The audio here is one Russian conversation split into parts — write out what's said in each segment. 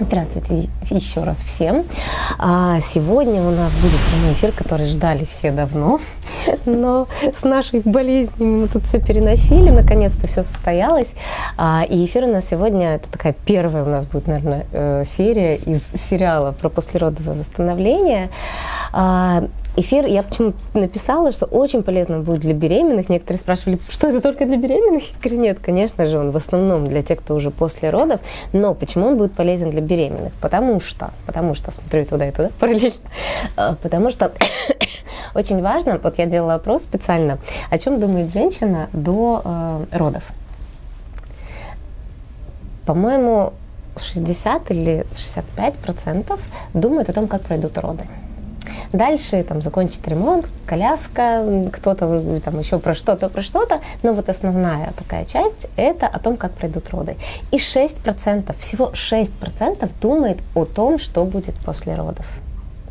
Здравствуйте еще раз всем. А, сегодня у нас будет прямой эфир, который ждали все давно, но с нашей болезнью мы тут все переносили, наконец-то все состоялось. А, и эфир у нас сегодня, это такая первая у нас будет, наверное, э, серия из сериала про послеродовое восстановление. Эфир я почему написала, что очень полезно будет для беременных. Некоторые спрашивали, что это только для беременных? Я говорю, нет, конечно же, он в основном для тех, кто уже после родов. Но почему он будет полезен для беременных? Потому что, потому что, смотрю туда и туда параллельно, а, потому что очень важно, вот я делала опрос специально, о чем думает женщина до э, родов. По-моему, 60 или 65 процентов думают о том, как пройдут роды. Дальше там закончить ремонт, коляска, кто-то там еще про что-то, про что-то. Но вот основная такая часть – это о том, как пройдут роды. И 6%, всего 6% думает о том, что будет после родов.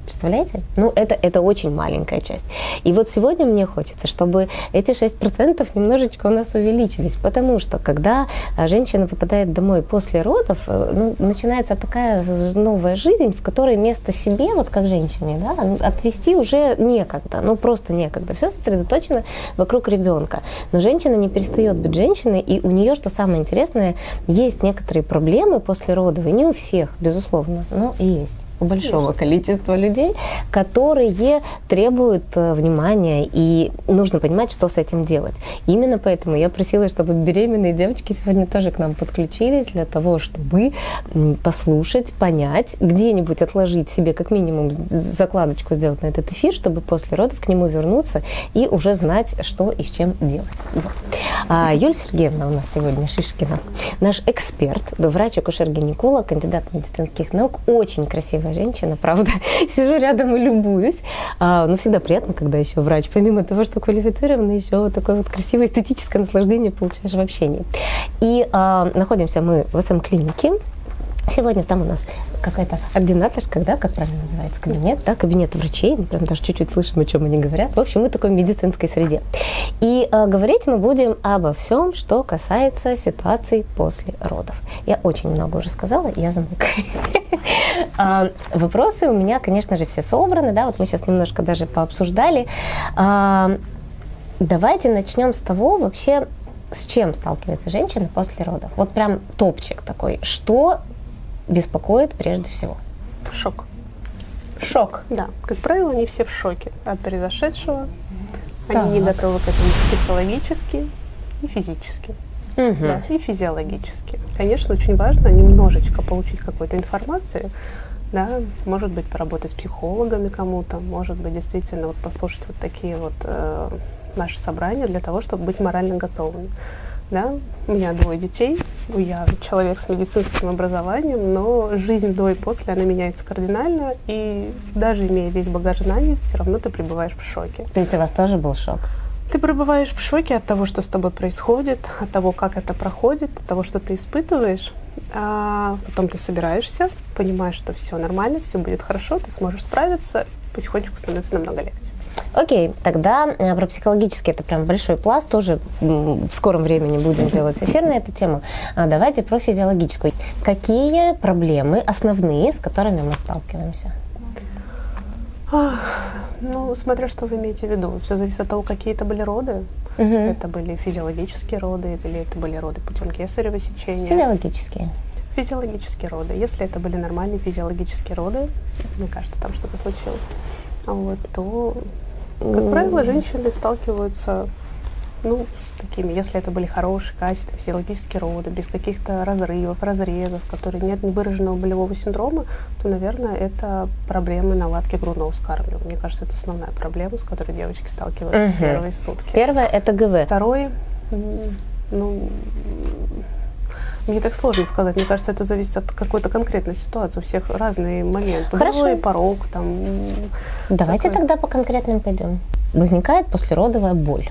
Представляете? Ну, это, это очень маленькая часть. И вот сегодня мне хочется, чтобы эти 6% немножечко у нас увеличились, потому что когда а, женщина попадает домой после родов, э, ну, начинается такая новая жизнь, в которой место себе, вот как женщине, да, отвести уже некогда, ну просто некогда. Все сосредоточено вокруг ребенка. Но женщина не перестает быть женщиной, и у нее, что самое интересное, есть некоторые проблемы после родов, и не у всех, безусловно, но есть большого количества людей, которые требуют э, внимания, и нужно понимать, что с этим делать. Именно поэтому я просила, чтобы беременные девочки сегодня тоже к нам подключились для того, чтобы послушать, понять, где-нибудь отложить себе как минимум закладочку сделать на этот эфир, чтобы после родов к нему вернуться и уже знать, что и с чем делать. Вот. А Юлия Сергеевна у нас сегодня Шишкина, наш эксперт, врач-акушер-гинеколог, кандидат медицинских наук, очень красивая красивая женщина, правда. Сижу рядом и любуюсь. А, но всегда приятно, когда еще врач, помимо того, что квалифицированный, еще такое вот красивое эстетическое наслаждение получаешь в общении. И а, находимся мы в СМ-клинике. Сегодня там у нас какая-то ординаторская, да, как правильно называется, кабинет, да, кабинет врачей, мы прям даже чуть-чуть слышим, о чем они говорят. В общем, мы такой медицинской среде. И э, говорить мы будем обо всем, что касается ситуации после родов. Я очень много уже сказала, я замолкаю. А, вопросы у меня, конечно же, все собраны, да, вот мы сейчас немножко даже пообсуждали. А, давайте начнем с того вообще, с чем сталкивается женщина после родов. Вот прям топчик такой. Что беспокоит прежде всего? Шок. Шок. Да, как правило, они все в шоке от произошедшего. Они так. не готовы к этому психологически и физически. Угу. Да, и физиологически. Конечно, очень важно немножечко получить какой-то информации, да, может быть, поработать с психологами кому-то, может быть, действительно вот послушать вот такие вот э, наши собрания для того, чтобы быть морально готовыми. Да? У меня двое детей, я человек с медицинским образованием, но жизнь до и после, она меняется кардинально, и даже имея весь багаж знаний, все равно ты пребываешь в шоке. То есть у вас тоже был шок? Ты пребываешь в шоке от того, что с тобой происходит, от того, как это проходит, от того, что ты испытываешь. А потом ты собираешься, понимаешь, что все нормально, все будет хорошо, ты сможешь справиться, потихонечку становится намного легче. Окей, тогда э, про психологический это прям большой пласт, тоже в скором времени будем делать эфир на эту тему. А давайте про физиологическую. Какие проблемы основные, с которыми мы сталкиваемся? Ну, смотря что вы имеете в виду. Все зависит от того, какие это были роды. Угу. Это были физиологические роды или это были роды путем кесарево сечения. Физиологические. Физиологические роды. Если это были нормальные физиологические роды, мне кажется, там что-то случилось, вот, то как правило, женщины сталкиваются ну, с такими, если это были хорошие, качественные физиологические роды, без каких-то разрывов, разрезов, которые нет выраженного болевого синдрома, то, наверное, это проблемы наладки грудного вскармливания. Мне кажется, это основная проблема, с которой девочки сталкиваются угу. в первые сутки. Первое – это ГВ. Второе, ну, мне так сложно сказать. Мне кажется, это зависит от какой-то конкретной ситуации. У всех разные моменты. Хорошо. Головой порог там. Давайте такой. тогда по конкретным пойдем. Возникает послеродовая боль.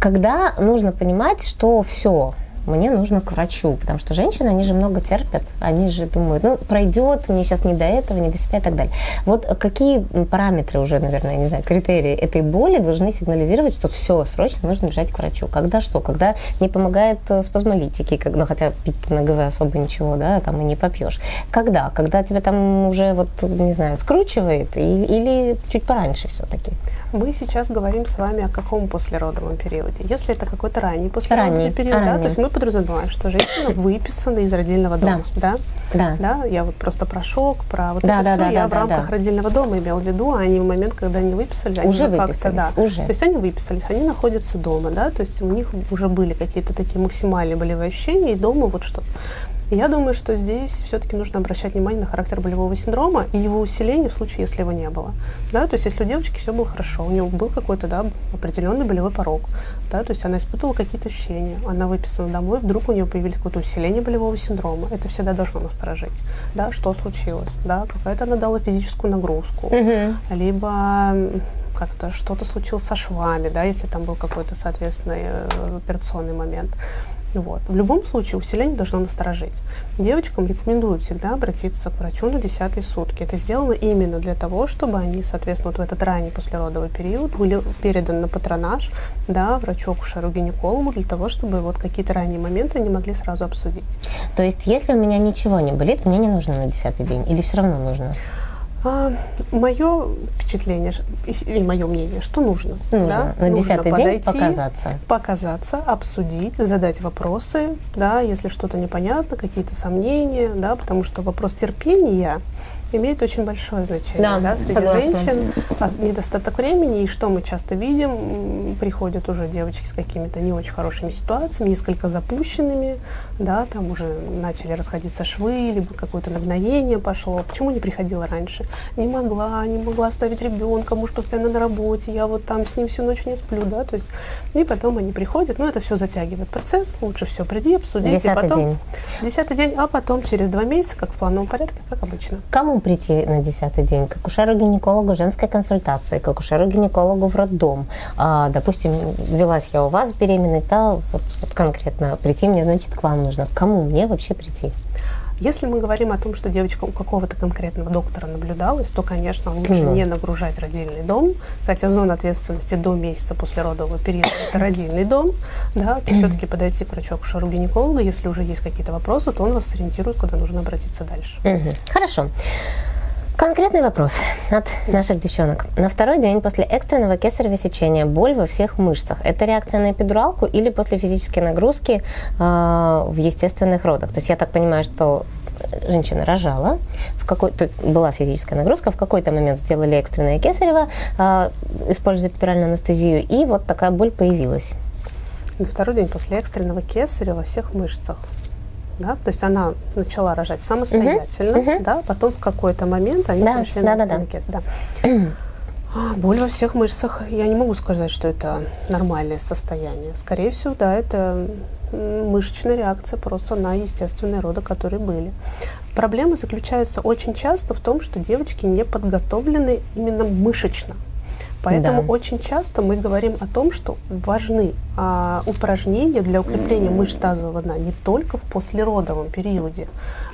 Когда нужно понимать, что все, мне нужно к врачу, потому что женщины, они же много терпят, они же думают, ну, пройдет, мне сейчас не до этого, не до себя и так далее. Вот какие параметры уже, наверное, не знаю, критерии этой боли должны сигнализировать, что все, срочно нужно бежать к врачу? Когда что? Когда не помогает э, спазмолитики, когда, ну, хотя пить на ГВ особо ничего, да, там и не попьешь. Когда? Когда тебя там уже, вот, не знаю, скручивает и, или чуть пораньше все-таки? Мы сейчас говорим с вами о каком послеродовом периоде. Если это какой-то ранний послеродовый ранний, период, ранний. да, то есть мы подразумеваем, что женщина выписана из родильного дома, да. да? Да. Я вот просто про шок, про вот да, это да, все, да, я да, в рамках да. родильного дома имел в виду, а не в момент, когда они выписали, они уже выписались, да. Уже. То есть они выписались, они находятся дома, да, то есть у них уже были какие-то такие максимальные болевые ощущения, и дома вот что я думаю, что здесь все-таки нужно обращать внимание на характер болевого синдрома и его усиление в случае, если его не было. Да, то есть если у девочки все было хорошо, у нее был какой-то да, определенный болевой порог, да, то есть она испытывала какие-то ощущения, она выписана домой, вдруг у нее появились какое-то усиление болевого синдрома, это всегда должно насторожить. Да, что случилось? Да, какая-то она дала физическую нагрузку, угу. либо как-то что-то случилось со швами, да, если там был какой-то, соответственно, э, операционный момент. Вот. В любом случае усиление должно насторожить. Девочкам рекомендую всегда обратиться к врачу на десятые сутки. Это сделано именно для того, чтобы они, соответственно, вот в этот ранний послеродовый период были переданы на патронаж да, врачу-акушеру-гинекологу для того, чтобы вот какие-то ранние моменты они могли сразу обсудить. То есть, если у меня ничего не болит, мне не нужно на десятый день или все равно нужно? А, мое впечатление и мое мнение, что нужно. Нужно да? на десятый день показаться. Показаться, обсудить, задать вопросы, да, если что-то непонятно, какие-то сомнения, да, потому что вопрос терпения имеет очень большое значение да, да, среди согласна. женщин. А недостаток времени, и что мы часто видим, приходят уже девочки с какими-то не очень хорошими ситуациями, несколько запущенными, да, там уже начали расходиться швы, либо какое-то нагноение пошло. Почему не приходила раньше? Не могла, не могла оставить ребенка, муж постоянно на работе, я вот там с ним всю ночь не сплю, да, то есть, и потом они приходят, ну, это все затягивает процесс, лучше все приди, обсудить, десятый и потом... День. Десятый день, а потом через два месяца, как в плановом порядке, как обычно. Кому прийти на десятый день? К акушеру-гинекологу женской консультации, к акушеру-гинекологу в роддом. А, допустим, велась я у вас беременность, да, вот, вот конкретно прийти мне, значит, к вам нужно. К кому мне вообще прийти? Если мы говорим о том, что девочка у какого-то конкретного доктора наблюдалась, то, конечно, лучше mm. не нагружать родильный дом, хотя зона ответственности до месяца после родового периода – это родильный дом, да, то все-таки подойти к врачу акушеру гинеколога, если уже есть какие-то вопросы, то он вас сориентирует, куда нужно обратиться дальше. Хорошо. Конкретный вопрос от наших девчонок. На второй день после экстренного кесарево сечения боль во всех мышцах. Это реакция на эпидуралку или после физической нагрузки э, в естественных родах? То есть я так понимаю, что женщина рожала, в какой, то есть была физическая нагрузка, в какой-то момент сделали экстренное кесарево, э, используя эпидуральную анестезию, и вот такая боль появилась. На второй день после экстренного кесарева во всех мышцах да, то есть она начала рожать самостоятельно, uh-huh. да, потом в какой-то момент они да, пришли да, на да, да. да. Боль во всех мышцах, я не могу сказать, что это нормальное состояние. Скорее всего, да, это мышечная реакция просто на естественные роды, которые были. Проблема заключается очень часто в том, что девочки не подготовлены именно мышечно. Поэтому да. очень часто мы говорим о том, что важны а, упражнения для укрепления мышц тазового дна не только в послеродовом периоде,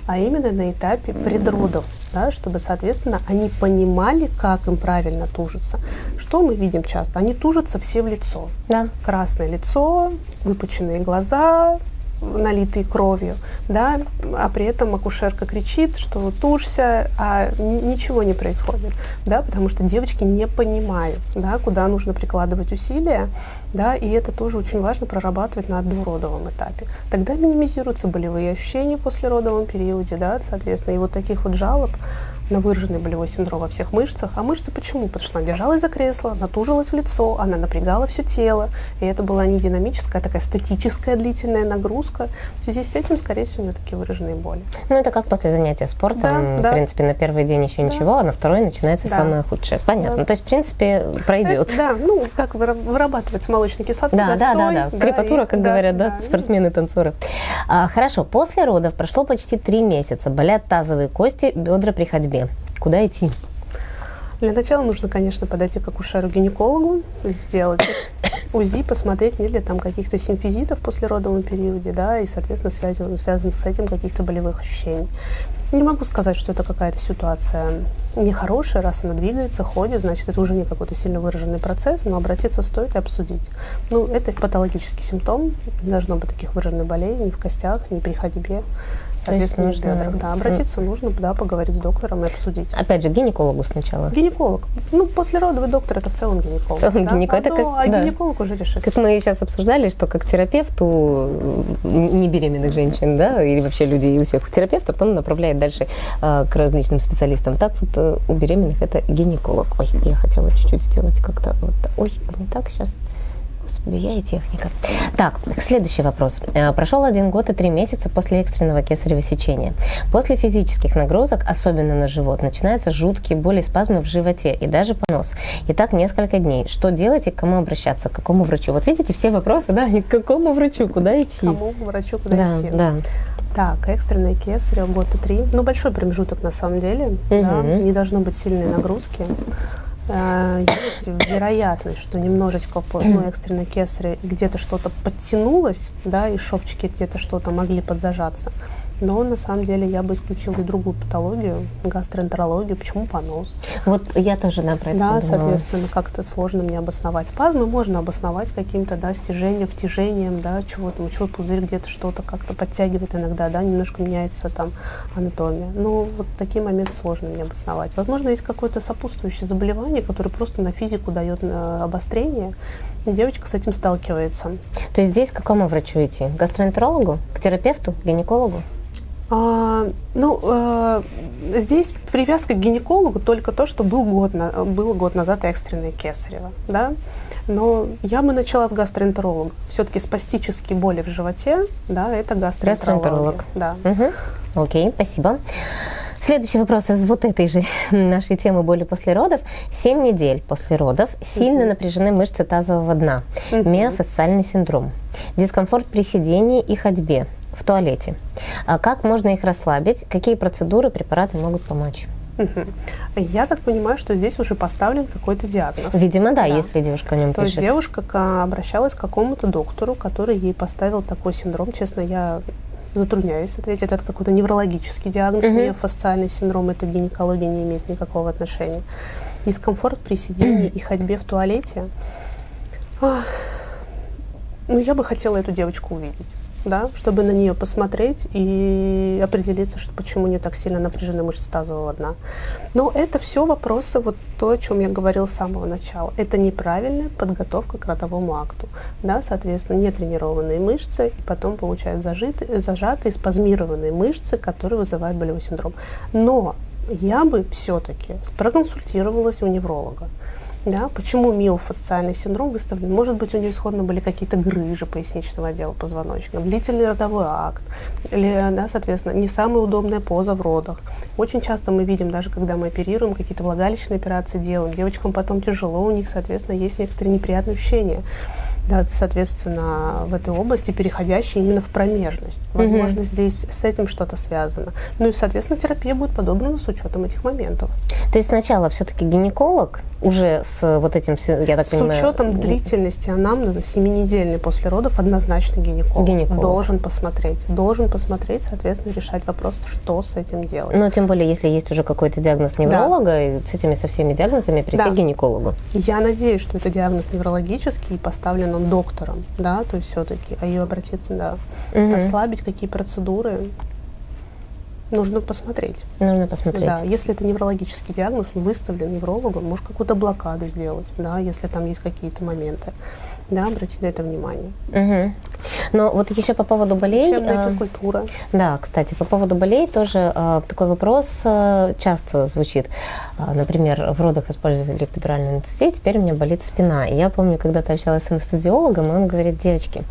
а именно на этапе предродов, да, чтобы, соответственно, они понимали, как им правильно тужиться. Что мы видим часто? Они тужатся все в лицо. Да. Красное лицо, выпученные глаза, налитые кровью, да, а при этом акушерка кричит, что тушься, а ничего не происходит, да, потому что девочки не понимают, да, куда нужно прикладывать усилия, да, и это тоже очень важно прорабатывать на дородовом этапе. Тогда минимизируются болевые ощущения после родовом периоде, да, соответственно, и вот таких вот жалоб на выраженный болевой синдром во всех мышцах. А мышцы почему? Потому что она держалась за кресло, натужилась в лицо, она напрягала все тело. И это была не динамическая, а такая статическая длительная нагрузка. В связи с этим, скорее всего, у нее такие выраженные боли. Ну, это как после занятия спортом. Да, да. В принципе, на первый день еще да. ничего, а на второй начинается да. самое худшее. Понятно. Да. То есть, в принципе, пройдет. Это, да, ну, как вырабатывается молочный кислоты, да, застой, да, да, да. Крепатура, как да, говорят, да, да спортсмены, танцоры. А, хорошо, после родов прошло почти три месяца. Болят тазовые кости, бедра при ходьбе. Куда идти? Для начала нужно, конечно, подойти к акушеру-гинекологу, сделать УЗИ посмотреть, нет ли там каких-то симфизитов в послеродовом периоде, да, и, соответственно, связан, связан с этим каких-то болевых ощущений. Не могу сказать, что это какая-то ситуация нехорошая, раз она двигается, ходит, значит, это уже не какой-то сильно выраженный процесс, но обратиться стоит и обсудить. Ну, это патологический симптом, не должно быть таких выраженных болей ни в костях, ни при ходьбе соответственно, нужно, бедрах. Да, обратиться нужно, да, поговорить с доктором и обсудить. Опять же, гинекологу сначала. Гинеколог. Ну, после родовый доктор это в целом гинеколог. В целом да? гинеколог. Это как, а да. гинеколог уже решит. Как мы сейчас обсуждали, что как терапевту не беременных женщин, да, или вообще людей у всех терапевт, а потом направляет дальше э, к различным специалистам. Так вот э, у беременных это гинеколог. Ой, я хотела чуть-чуть сделать как-то вот. Ой, не так сейчас. Господи, я и техника. Так, следующий вопрос. Э, прошел один год и три месяца после экстренного кесарево сечения. После физических нагрузок, особенно на живот, начинаются жуткие боли, спазмы в животе и даже понос. И так несколько дней. Что делать и к кому обращаться? К какому врачу? Вот видите, все вопросы, да, и к какому врачу, куда идти? К какому врачу, куда да, идти? Да. Так, экстренное кесарево года три. Ну, большой промежуток на самом деле. Угу. Да, не должно быть сильной нагрузки. Э, есть вероятность, что немножечко по ну, экстренной кесаре где-то что-то подтянулось, да, и шовчики где-то что-то могли подзажаться. Но на самом деле я бы исключила и другую патологию, гастроэнтерологию. Почему понос? Вот я тоже, про это Да, подумала. соответственно, как-то сложно мне обосновать. Спазмы можно обосновать каким-то, да, стяжением, втяжением, да, чего-то, мочевой пузырь где-то что-то как-то подтягивает иногда, да, немножко меняется там анатомия. Но вот такие моменты сложно мне обосновать. Возможно, есть какое-то сопутствующее заболевание, которое просто на физику дает э, обострение, и девочка с этим сталкивается. То есть здесь к какому врачу идти? К гастроэнтерологу? К терапевту? К гинекологу? А, ну, а, здесь привязка к гинекологу только то, что был год, на, было год назад экстренное кесарево, да. Но я бы начала с гастроэнтеролога. Все-таки спастические боли в животе, да, это гастроэнтеролог. Да. Угу. Окей, спасибо. Следующий вопрос из вот этой же нашей темы боли после родов. Семь недель после родов сильно напряжены мышцы тазового дна, миофасциальный синдром, дискомфорт при сидении и ходьбе, в туалете. А как можно их расслабить? Какие процедуры, препараты могут помочь? Я так понимаю, что здесь уже поставлен какой-то диагноз. Видимо, да, да. если девушка о нем То пишет. есть девушка обращалась к какому-то доктору, который ей поставил такой синдром. Честно, я затрудняюсь ответить. Это какой-то неврологический диагноз, угу. миофасциальный синдром. Это гинекология не имеет никакого отношения. Дискомфорт при сидении и ходьбе в туалете. Ну, я бы хотела эту девочку увидеть да, чтобы на нее посмотреть и определиться, что почему не так сильно напряжены мышцы тазового дна. Но это все вопросы, вот то, о чем я говорил с самого начала. Это неправильная подготовка к родовому акту. Да, соответственно, нетренированные мышцы, и потом получают зажитые, зажатые, спазмированные мышцы, которые вызывают болевой синдром. Но я бы все-таки проконсультировалась у невролога. Да, почему миофасциальный синдром выставлен? Может быть, у нее исходно были какие-то грыжи поясничного отдела позвоночника, длительный родовой акт, или, да, соответственно, не самая удобная поза в родах. Очень часто мы видим, даже когда мы оперируем, какие-то влагалищные операции делаем, девочкам потом тяжело, у них, соответственно, есть некоторые неприятные ощущения да, соответственно, в этой области, переходящие именно в промежность. Возможно, угу. здесь с этим что-то связано. Ну и, соответственно, терапия будет подобрана с учетом этих моментов. То есть сначала все-таки гинеколог уже с вот этим, я так с понимаю... С учетом длительности анамнеза, 7-недельный после родов, однозначно гинеколог. гинеколог. Должен посмотреть. Должен посмотреть, соответственно, решать вопрос, что с этим делать. Но тем более, если есть уже какой-то диагноз невролога, да. и с этими со всеми диагнозами прийти да. к гинекологу. Я надеюсь, что это диагноз неврологический и поставлен он доктором, да, то есть все-таки, а ее обратиться, да, угу. ослабить, какие процедуры, нужно посмотреть. Нужно посмотреть. Да, если это неврологический диагноз, он выставлен неврологом, может какую-то блокаду сделать, да, если там есть какие-то моменты да, обратить на это внимание. Угу. Но вот еще по поводу болей. Э, физкультура. Да, кстати, по поводу болей тоже э, такой вопрос э, часто звучит. Например, в родах использовали эпидуральную анестезию, теперь у меня болит спина. И я помню, когда-то общалась с анестезиологом, и он говорит, девочки,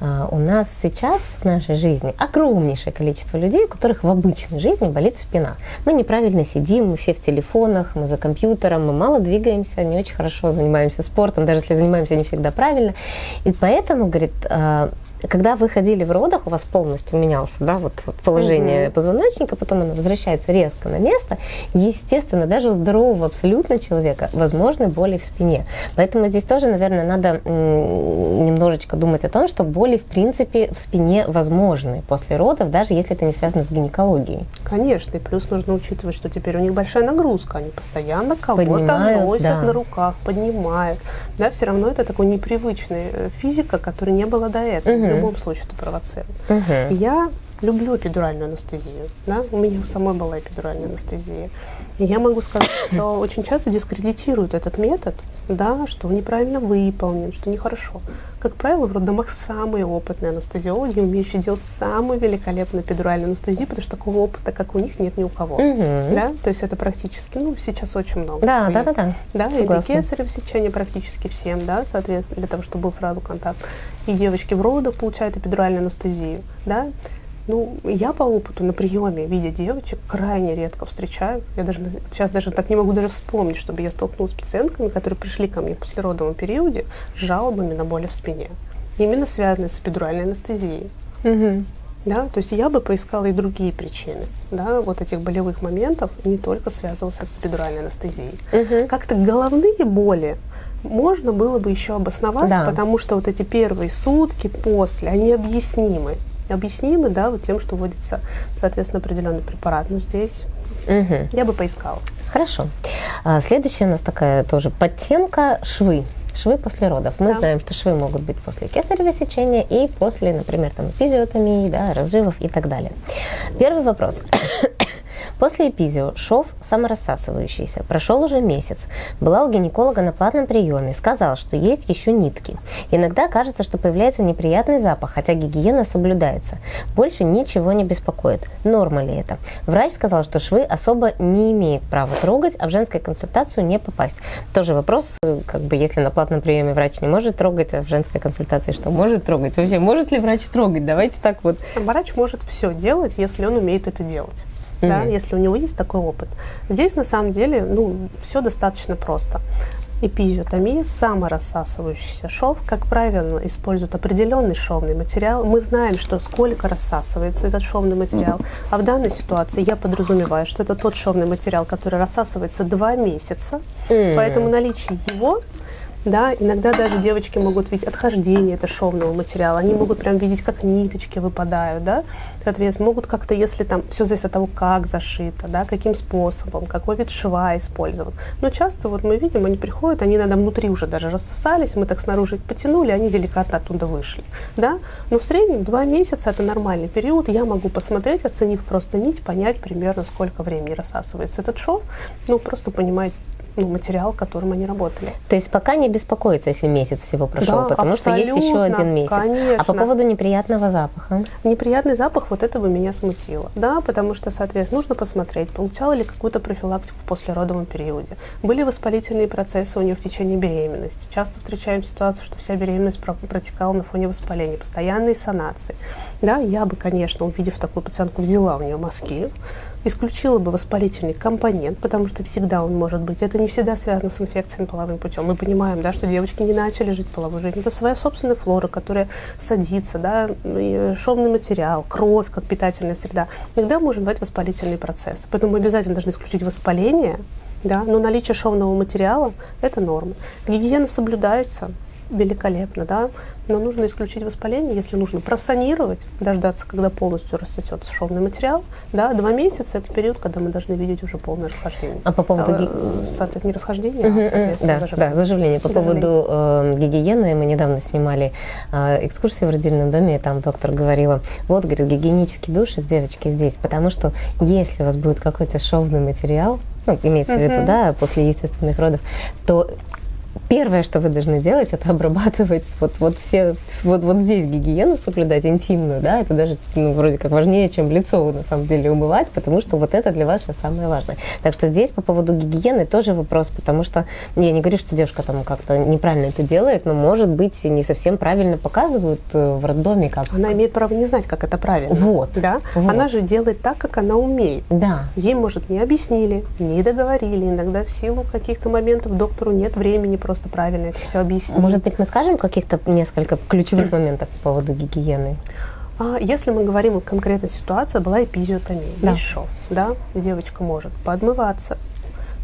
у нас сейчас в нашей жизни огромнейшее количество людей, у которых в обычной жизни болит спина. Мы неправильно сидим, мы все в телефонах, мы за компьютером, мы мало двигаемся, не очень хорошо занимаемся спортом, даже если занимаемся не всегда правильно. И поэтому, говорит, когда вы ходили в родах, у вас полностью менялся, да, вот положение угу. позвоночника, потом оно возвращается резко на место. Естественно, даже у здорового абсолютно человека возможны боли в спине. Поэтому здесь тоже, наверное, надо немножечко думать о том, что боли, в принципе, в спине возможны после родов, даже если это не связано с гинекологией. Конечно, и плюс нужно учитывать, что теперь у них большая нагрузка, они постоянно кого-то носят да. на руках, поднимают. Да, все равно это такой непривычный э, физика, которой не было до этого. Угу. В любом случае это провоцирует. Угу. Я люблю эпидуральную анестезию. Да? У меня у самой была эпидуральная анестезия. И я могу сказать, что очень часто дискредитируют этот метод, да, что он неправильно выполнен, что нехорошо. Как правило, в роддомах самые опытные анестезиологи, умеющие делать самую великолепную эпидуральную анестезию, потому что такого опыта, как у них, нет ни у кого. Угу. Да? То есть это практически, ну, сейчас очень много. Да, да, да, да. Да, Согласна. и кесарево сечение практически всем, да, соответственно, для того, чтобы был сразу контакт. И девочки в родах получают эпидуральную анестезию, да. Ну, я по опыту на приеме, видя девочек, крайне редко встречаю. Я даже сейчас даже так не могу даже вспомнить, чтобы я столкнулась с пациентками, которые пришли ко мне в послеродовом периоде с жалобами на боли в спине. Именно связанные с эпидуральной анестезией. Угу. Да, то есть я бы поискала и другие причины, да, вот этих болевых моментов, не только связывался с эпидуральной анестезией. Угу. Как-то головные боли можно было бы еще обосновать, да. потому что вот эти первые сутки после, они объяснимы объяснимы, да, вот тем, что вводится, соответственно, определенный препарат. Но здесь угу. я бы поискала. Хорошо. А, следующая у нас такая тоже подтемка швы. Швы после родов. Мы да. знаем, что швы могут быть после кесарево сечения и после, например, там, эпизиотомии, да, разрывов и так далее. Первый вопрос. После эпизио шов саморассасывающийся. Прошел уже месяц. Была у гинеколога на платном приеме. Сказал, что есть еще нитки. Иногда кажется, что появляется неприятный запах, хотя гигиена соблюдается. Больше ничего не беспокоит. Норма ли это? Врач сказал, что швы особо не имеет права трогать, а в женскую консультацию не попасть. Тоже вопрос, как бы, если на платном приеме врач не может трогать, а в женской консультации что может трогать? Вообще, может ли врач трогать? Давайте так вот. Врач может все делать, если он умеет это делать mm-hmm. да, если у него есть такой опыт. Здесь на самом деле ну, все достаточно просто. Эпизиотомия, саморассасывающийся шов, как правило, используют определенный шовный материал. Мы знаем, что сколько рассасывается этот шовный материал. А в данной ситуации я подразумеваю, что это тот шовный материал, который рассасывается два месяца. Mm-hmm. Поэтому наличие его да, иногда даже девочки могут видеть отхождение этого шовного материала, они могут прям видеть, как ниточки выпадают, да, соответственно, могут как-то, если там, все зависит от того, как зашито, да, каким способом, какой вид шва использован. Но часто вот мы видим, они приходят, они иногда внутри уже даже рассосались, мы так снаружи их потянули, они деликатно оттуда вышли, да, но в среднем два месяца это нормальный период, я могу посмотреть, оценив просто нить, понять примерно, сколько времени рассасывается этот шов, ну, просто понимать ну, материал, которым они работали. То есть пока не беспокоиться, если месяц всего прошел, да, потому что есть еще один месяц. Конечно. А по поводу неприятного запаха? Неприятный запах, вот это бы меня смутило. Да, потому что, соответственно, нужно посмотреть, получала ли какую-то профилактику в послеродовом периоде. Были воспалительные процессы у нее в течение беременности. Часто встречаем ситуацию, что вся беременность протекала на фоне воспаления, постоянные санации. Да, я бы, конечно, увидев такую пациентку, взяла у нее мазки, исключила бы воспалительный компонент, потому что всегда он может быть. Это не всегда связано с инфекциями половым путем. Мы понимаем, да, что девочки не начали жить половой жизнью. Это своя собственная флора, которая садится, да, шовный материал, кровь как питательная среда. Иногда может быть воспалительный процесс. Поэтому мы обязательно должны исключить воспаление, да, но наличие шовного материала – это норма. Гигиена соблюдается, великолепно, да, но нужно исключить воспаление, если нужно просанировать, дождаться, когда полностью рассосется шовный материал, да, два месяца – это период, когда мы должны видеть уже полное расхождение. А по поводу... А, соответственно, не расхождение, угу, а, соответственно, да, заживление. Да, заживление. По заживление. поводу э, гигиены, мы недавно снимали э, экскурсию в родильном доме, и там доктор говорила, вот, говорит, гигиенический душик, девочки, здесь, потому что если у вас будет какой-то шовный материал, ну, имеется в виду, да, после естественных родов, то Первое, что вы должны делать, это обрабатывать вот, вот все, вот, вот здесь гигиену соблюдать, интимную, да, это даже, ну, вроде как важнее, чем лицо, на самом деле, умывать, потому что вот это для вас сейчас самое важное. Так что здесь по поводу гигиены тоже вопрос, потому что я не говорю, что девушка там как-то неправильно это делает, но, может быть, не совсем правильно показывают э, в роддоме, как... Она имеет право не знать, как это правильно. Вот. Да? Вот. Она же делает так, как она умеет. Да. Ей, может, не объяснили, не договорили, иногда в силу каких-то моментов доктору нет времени просто просто правильно это все объяснить. Может быть, мы скажем каких-то несколько ключевых моментов по поводу гигиены? А если мы говорим о конкретной ситуации, была эпизиотомия, да. шов, да, девочка может подмываться,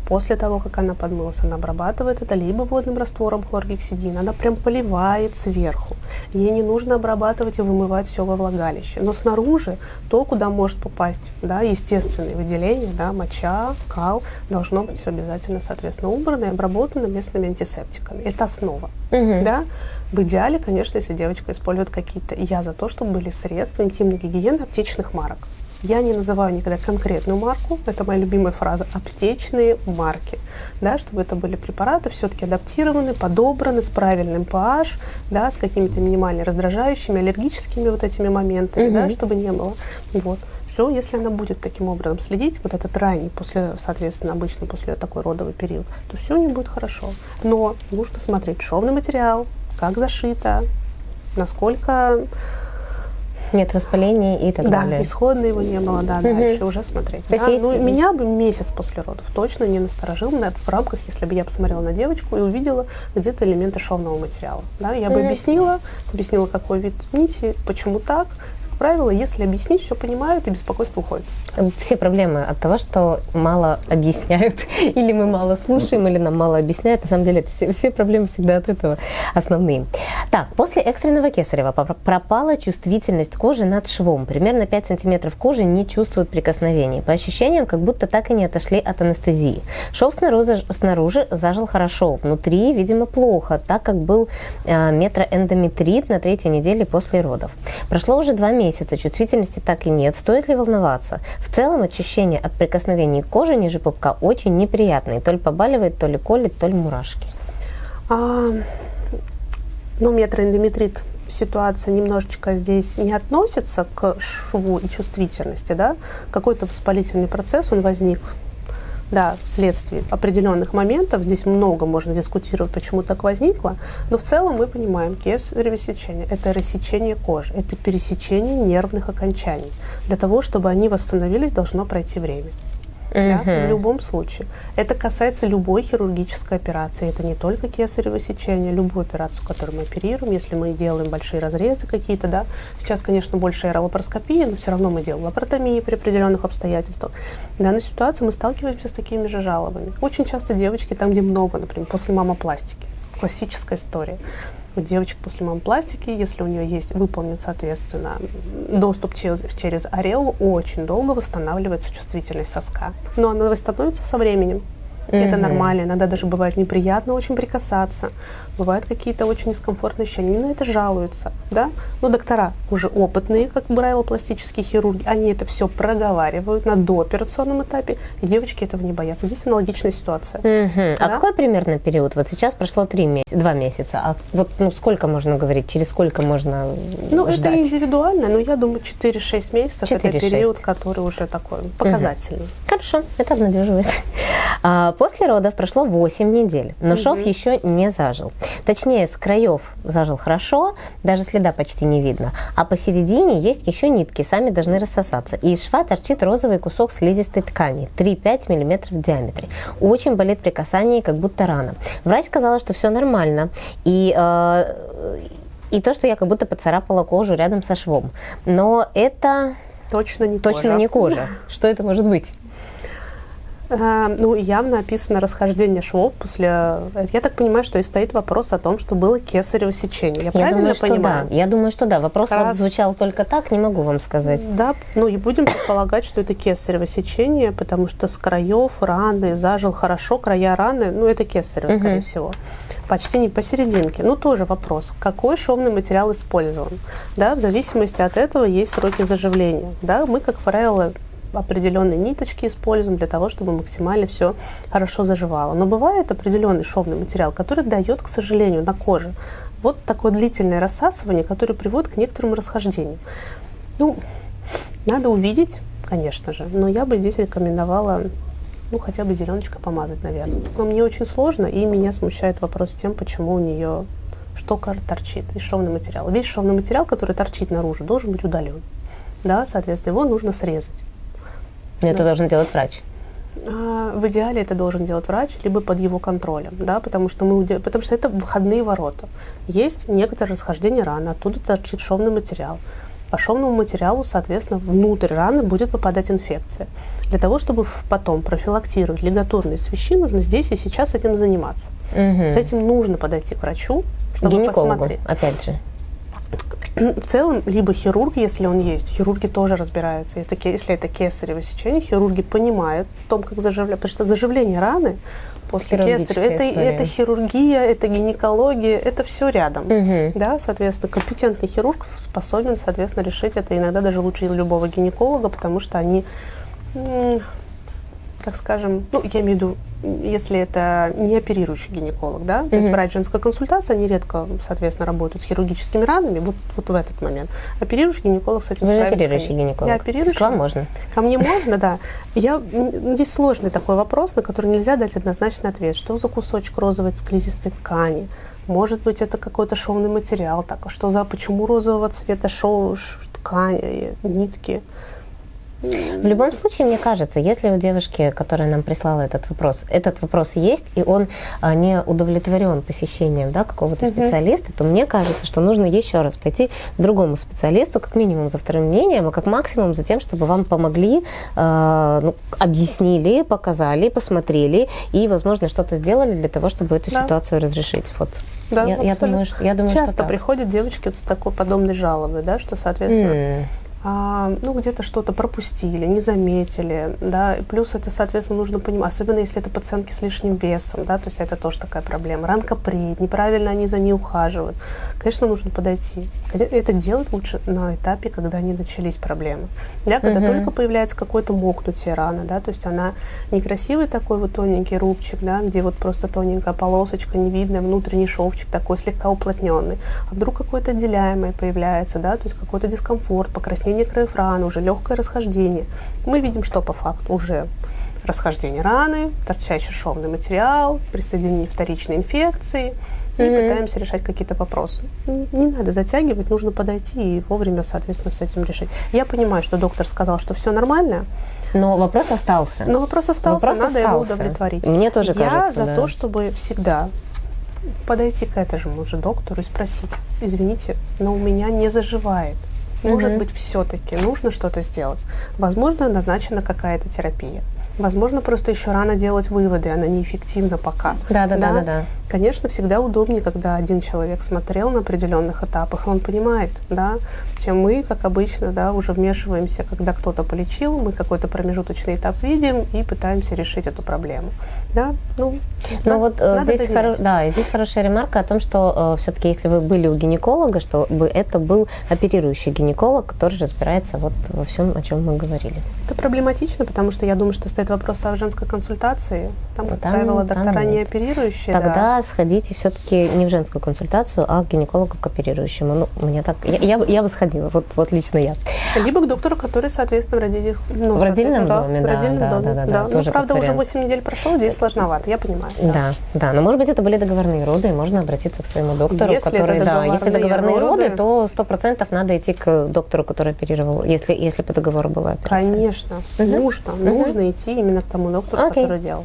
После того, как она подмылась, она обрабатывает это либо водным раствором хлоргексидин, она прям поливает сверху. Ей не нужно обрабатывать и вымывать все во влагалище. Но снаружи, то, куда может попасть да, естественные выделения, да, моча, кал, должно быть все обязательно, соответственно, убрано и обработано местными антисептиками. Это основа. Угу. Да? В идеале, конечно, если девочка использует какие-то, я за то, чтобы были средства интимной гигиены аптечных марок. Я не называю никогда конкретную марку, это моя любимая фраза, аптечные марки, да, чтобы это были препараты все-таки адаптированы, подобраны с правильным pH, да, с какими-то минимально раздражающими, аллергическими вот этими моментами, mm-hmm. да, чтобы не было. Вот. Все, если она будет таким образом следить, вот этот ранний, после, соответственно, обычно после такой родовый период, то все у нее будет хорошо. Но нужно смотреть шовный материал, как зашито, насколько нет воспаления и так да, далее. Да, исходно его не было, да, угу. дальше уже смотреть. То да? есть ну, меня бы месяц после родов точно не насторожил в рамках, если бы я посмотрела на девочку и увидела где-то элементы шовного материала. Да? Я бы угу. объяснила, объяснила, какой вид нити, почему так, правило, если объяснить, все понимают и беспокойство уходит. Все проблемы от того, что мало объясняют, или мы мало слушаем, или нам мало объясняют. На самом деле, это все, все проблемы всегда от этого основные. Так, после экстренного кесарева пропала чувствительность кожи над швом. Примерно 5 сантиметров кожи не чувствуют прикосновений. По ощущениям, как будто так и не отошли от анестезии. Шов снаружи, снаружи зажил хорошо, внутри, видимо, плохо, так как был э, метроэндометрит на третьей неделе после родов. Прошло уже два месяца месяца, чувствительности так и нет. Стоит ли волноваться? В целом ощущение от прикосновений к коже ниже пупка очень неприятное. То ли побаливает, то ли колет, то ли мурашки. А, ну, метроэндометрит ситуация немножечко здесь не относится к шву и чувствительности, да, какой-то воспалительный процесс, он возник да, вследствие определенных моментов. Здесь много можно дискутировать, почему так возникло. Но в целом мы понимаем, кесарево сечение – это рассечение кожи, это пересечение нервных окончаний. Для того, чтобы они восстановились, должно пройти время да, в любом случае. Это касается любой хирургической операции. Это не только кесарево сечение, любую операцию, которую мы оперируем, если мы делаем большие разрезы какие-то, да. Сейчас, конечно, больше аэролапароскопия, но все равно мы делаем лапаротомии при определенных обстоятельствах. В данной ситуации мы сталкиваемся с такими же жалобами. Очень часто девочки там, где много, например, после мамопластики. Классическая история у девочек после мампластики, если у нее есть выполнен, соответственно, доступ через, через ореолу, очень долго восстанавливается чувствительность соска. Но она восстановится со временем. Mm-hmm. Это нормально. Иногда даже бывает неприятно очень прикасаться. Бывают какие-то очень дискомфортные ощущения. Они на это жалуются. Да? Но доктора уже опытные, как правило, пластические хирурги, они это все проговаривают на дооперационном этапе, и девочки этого не боятся. Здесь аналогичная ситуация. Mm-hmm. Да? А какой примерно период? Вот сейчас прошло три месяца, два месяца. А вот ну, сколько можно говорить? Через сколько можно Ну, ждать? это индивидуально, но я думаю, 4-6 месяцев 4-6. это период, который уже такой показательный. Mm-hmm. Хорошо, это обнадеживает. После родов прошло 8 недель, но угу. шов еще не зажил. Точнее, с краев зажил хорошо, даже следа почти не видно. А посередине есть еще нитки, сами должны рассосаться. И из шва торчит розовый кусок слизистой ткани, 3-5 мм в диаметре. Очень болит при касании, как будто рана. Врач сказала, что все нормально. И э, и то, что я как будто поцарапала кожу рядом со швом. Но это точно не точно кожа. не кожа. Что это может быть? А, ну, явно описано расхождение швов после... Э, я так понимаю, что и стоит вопрос о том, что было кесарево сечение. Я, я правильно думаю, понимаю? Что да. Я думаю, что да. Вопрос Раз... вот звучал только так, не могу вам сказать. Да, ну и будем предполагать, что это кесарево сечение, потому что с краев раны зажил хорошо, края раны, ну это кесарево, угу. скорее всего. Почти не посерединке. Ну, тоже вопрос, какой шовный материал использован. Да, в зависимости от этого есть сроки заживления. Да, мы, как правило, определенные ниточки используем для того, чтобы максимально все хорошо заживало. Но бывает определенный шовный материал, который дает, к сожалению, на коже вот такое длительное рассасывание, которое приводит к некоторым расхождениям. Ну, надо увидеть, конечно же, но я бы здесь рекомендовала ну, хотя бы зеленочкой помазать, наверное. Но мне очень сложно, и меня смущает вопрос тем, почему у нее штока торчит из шовного материала. Весь шовный материал, который торчит наружу, должен быть удален. Да, соответственно, его нужно срезать. Это да. должен делать врач. А, в идеале это должен делать врач, либо под его контролем, да, потому что, мы, потому что это выходные ворота. Есть некоторое расхождение раны, оттуда торчит шовный материал. По шовному материалу, соответственно, внутрь раны будет попадать инфекция. Для того, чтобы потом профилактировать лигатурные свищи, нужно здесь и сейчас этим заниматься. Угу. С этим нужно подойти к врачу, чтобы Гинекологу, посмотреть. опять же. В целом, либо хирург, если он есть, хирурги тоже разбираются. Если, если это кесарево сечение, хирурги понимают о том, как заживлять. Потому что заживление раны после кесарева, это, это хирургия, это гинекология, это все рядом. Угу. Да, соответственно, компетентный хирург способен, соответственно, решить это иногда даже лучше любого гинеколога, потому что они как скажем, ну, я имею в виду, если это не оперирующий гинеколог, да, mm-hmm. то есть врач женской консультации, они редко, соответственно, работают с хирургическими ранами, вот, вот в этот момент. Оперирующий гинеколог с этим Вы же оперирующий гинеколог. Я оперирующий. К вам можно. Ко мне можно, да. Я, здесь сложный такой вопрос, на который нельзя дать однозначный ответ. Что за кусочек розовой склизистой ткани? Может быть, это какой-то шовный материал. Так, что за, почему розового цвета шоу, ткани, нитки? В любом случае, мне кажется, если у девушки, которая нам прислала этот вопрос, этот вопрос есть, и он а, не удовлетворен посещением да, какого-то uh-huh. специалиста, то мне кажется, что нужно еще раз пойти к другому специалисту, как минимум за вторым мнением, а как максимум за тем, чтобы вам помогли, э, ну, объяснили, показали, посмотрели и, возможно, что-то сделали для того, чтобы эту да. ситуацию разрешить. Вот. Да, я, я думаю, что я думаю, Часто что приходят девочки с такой подобной жалобой, да, что, соответственно, mm ну, где-то что-то пропустили, не заметили, да, плюс это, соответственно, нужно понимать, особенно если это пациентки с лишним весом, да, то есть это тоже такая проблема. Ранка пред, неправильно они за ней ухаживают. Конечно, нужно подойти. Это делать лучше на этапе, когда они начались проблемы, да, когда угу. только появляется какое-то мокнутие раны, да, то есть она некрасивый такой вот тоненький рубчик, да, где вот просто тоненькая полосочка, не видно, внутренний шовчик такой слегка уплотненный, а вдруг какое-то отделяемое появляется, да, то есть какой-то дискомфорт, покраснение расхождение краев раны, уже легкое расхождение. Мы видим, что по факту уже расхождение раны, торчащий шовный материал, присоединение вторичной инфекции, и mm-hmm. пытаемся решать какие-то вопросы. Не надо затягивать, нужно подойти и вовремя, соответственно, с этим решить. Я понимаю, что доктор сказал, что все нормально. Но вопрос остался. Но вопрос остался, вопрос надо остался. его удовлетворить. Мне тоже Я кажется, за да. то, чтобы всегда подойти к этому же доктору и спросить, извините, но у меня не заживает. Может угу. быть, все-таки нужно что-то сделать. Возможно, назначена какая-то терапия. Возможно, просто еще рано делать выводы, она неэффективна пока. Да, да, да, да, да. Конечно, всегда удобнее, когда один человек смотрел на определенных этапах, и он понимает, да, чем мы, как обычно, да, уже вмешиваемся, когда кто-то полечил, мы какой-то промежуточный этап видим и пытаемся решить эту проблему, да, ну. Но надо, вот э, надо здесь, хоро- да, здесь хорошая ремарка о том, что э, все-таки, если вы были у гинеколога, чтобы это был оперирующий гинеколог, который разбирается вот во всем, о чем мы говорили. Это проблематично, потому что я думаю, что стоит вопрос о женской консультации. Там, как там, правило, доктора там не оперирующие. Тогда да. сходите все-таки не в женскую консультацию, а к гинекологу, к оперирующему. Ну, мне так, я, я, я бы сходила, вот, вот лично я. Либо к доктору, который, соответственно, в, родитель, ну, в родильном да, доме, да, в родильном да, доме. да, да, да, да. Ну, правда, уже 8 недель прошло, здесь сложновато, я понимаю. Да. да, да, но может быть это были договорные роды, и можно обратиться к своему доктору, если который, да, если договорные роды, роды то сто процентов надо идти к доктору, который оперировал, если, если по договору была операция. Конечно, угу. нужно, угу. нужно идти именно к тому доктору, okay. который делал.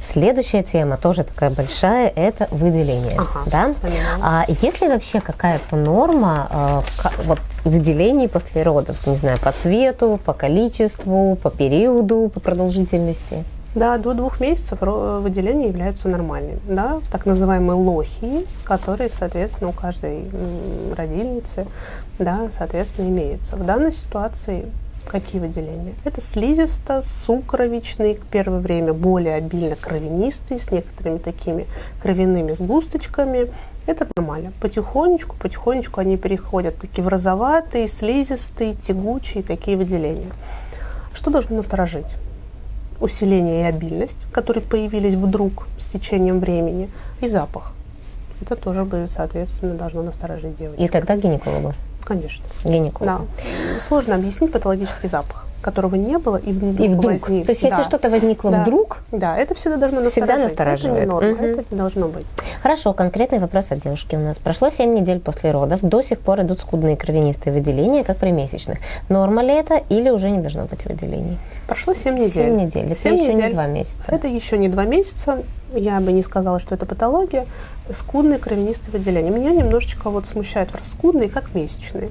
Следующая тема, тоже такая большая, это выделение. Ага, да? А есть ли вообще какая-то норма э, вот, выделений после родов? Не знаю, по цвету, по количеству, по периоду, по продолжительности? Да, до двух месяцев выделения являются нормальными. Да? Так называемые лохи, которые, соответственно, у каждой родильницы, да, соответственно, имеются. В данной ситуации Какие выделения? Это слизисто-сукровичный, первое время более обильно кровянистый, с некоторыми такими кровяными сгусточками. Это нормально. Потихонечку, потихонечку они переходят такие в розоватые, слизистые, тягучие такие выделения. Что должно насторожить? Усиление и обильность, которые появились вдруг с течением времени, и запах. Это тоже соответственно, должно насторожить девочку. И тогда гинекологу? Конечно. Гинеколог. Да. Сложно объяснить патологический запах. которого не было, и вдруг, и вдруг. возник. То есть, да. если что-то возникло да. вдруг, да, это всегда должно всегда настораживать. Это не норма, угу. это не должно быть. Хорошо, конкретный вопрос от девушки у нас. Прошло 7 недель после родов, до сих пор идут скудные кровянистые выделения, как при месячных. Норма ли это или уже не должно быть выделений? Прошло 7 недель. 7 недель, это 7 еще недель. не 2 месяца. Это еще не 2 месяца. Я бы не сказала, что это патология. Скудные кровянистые выделения. Меня немножечко вот смущает скудные, как месячные.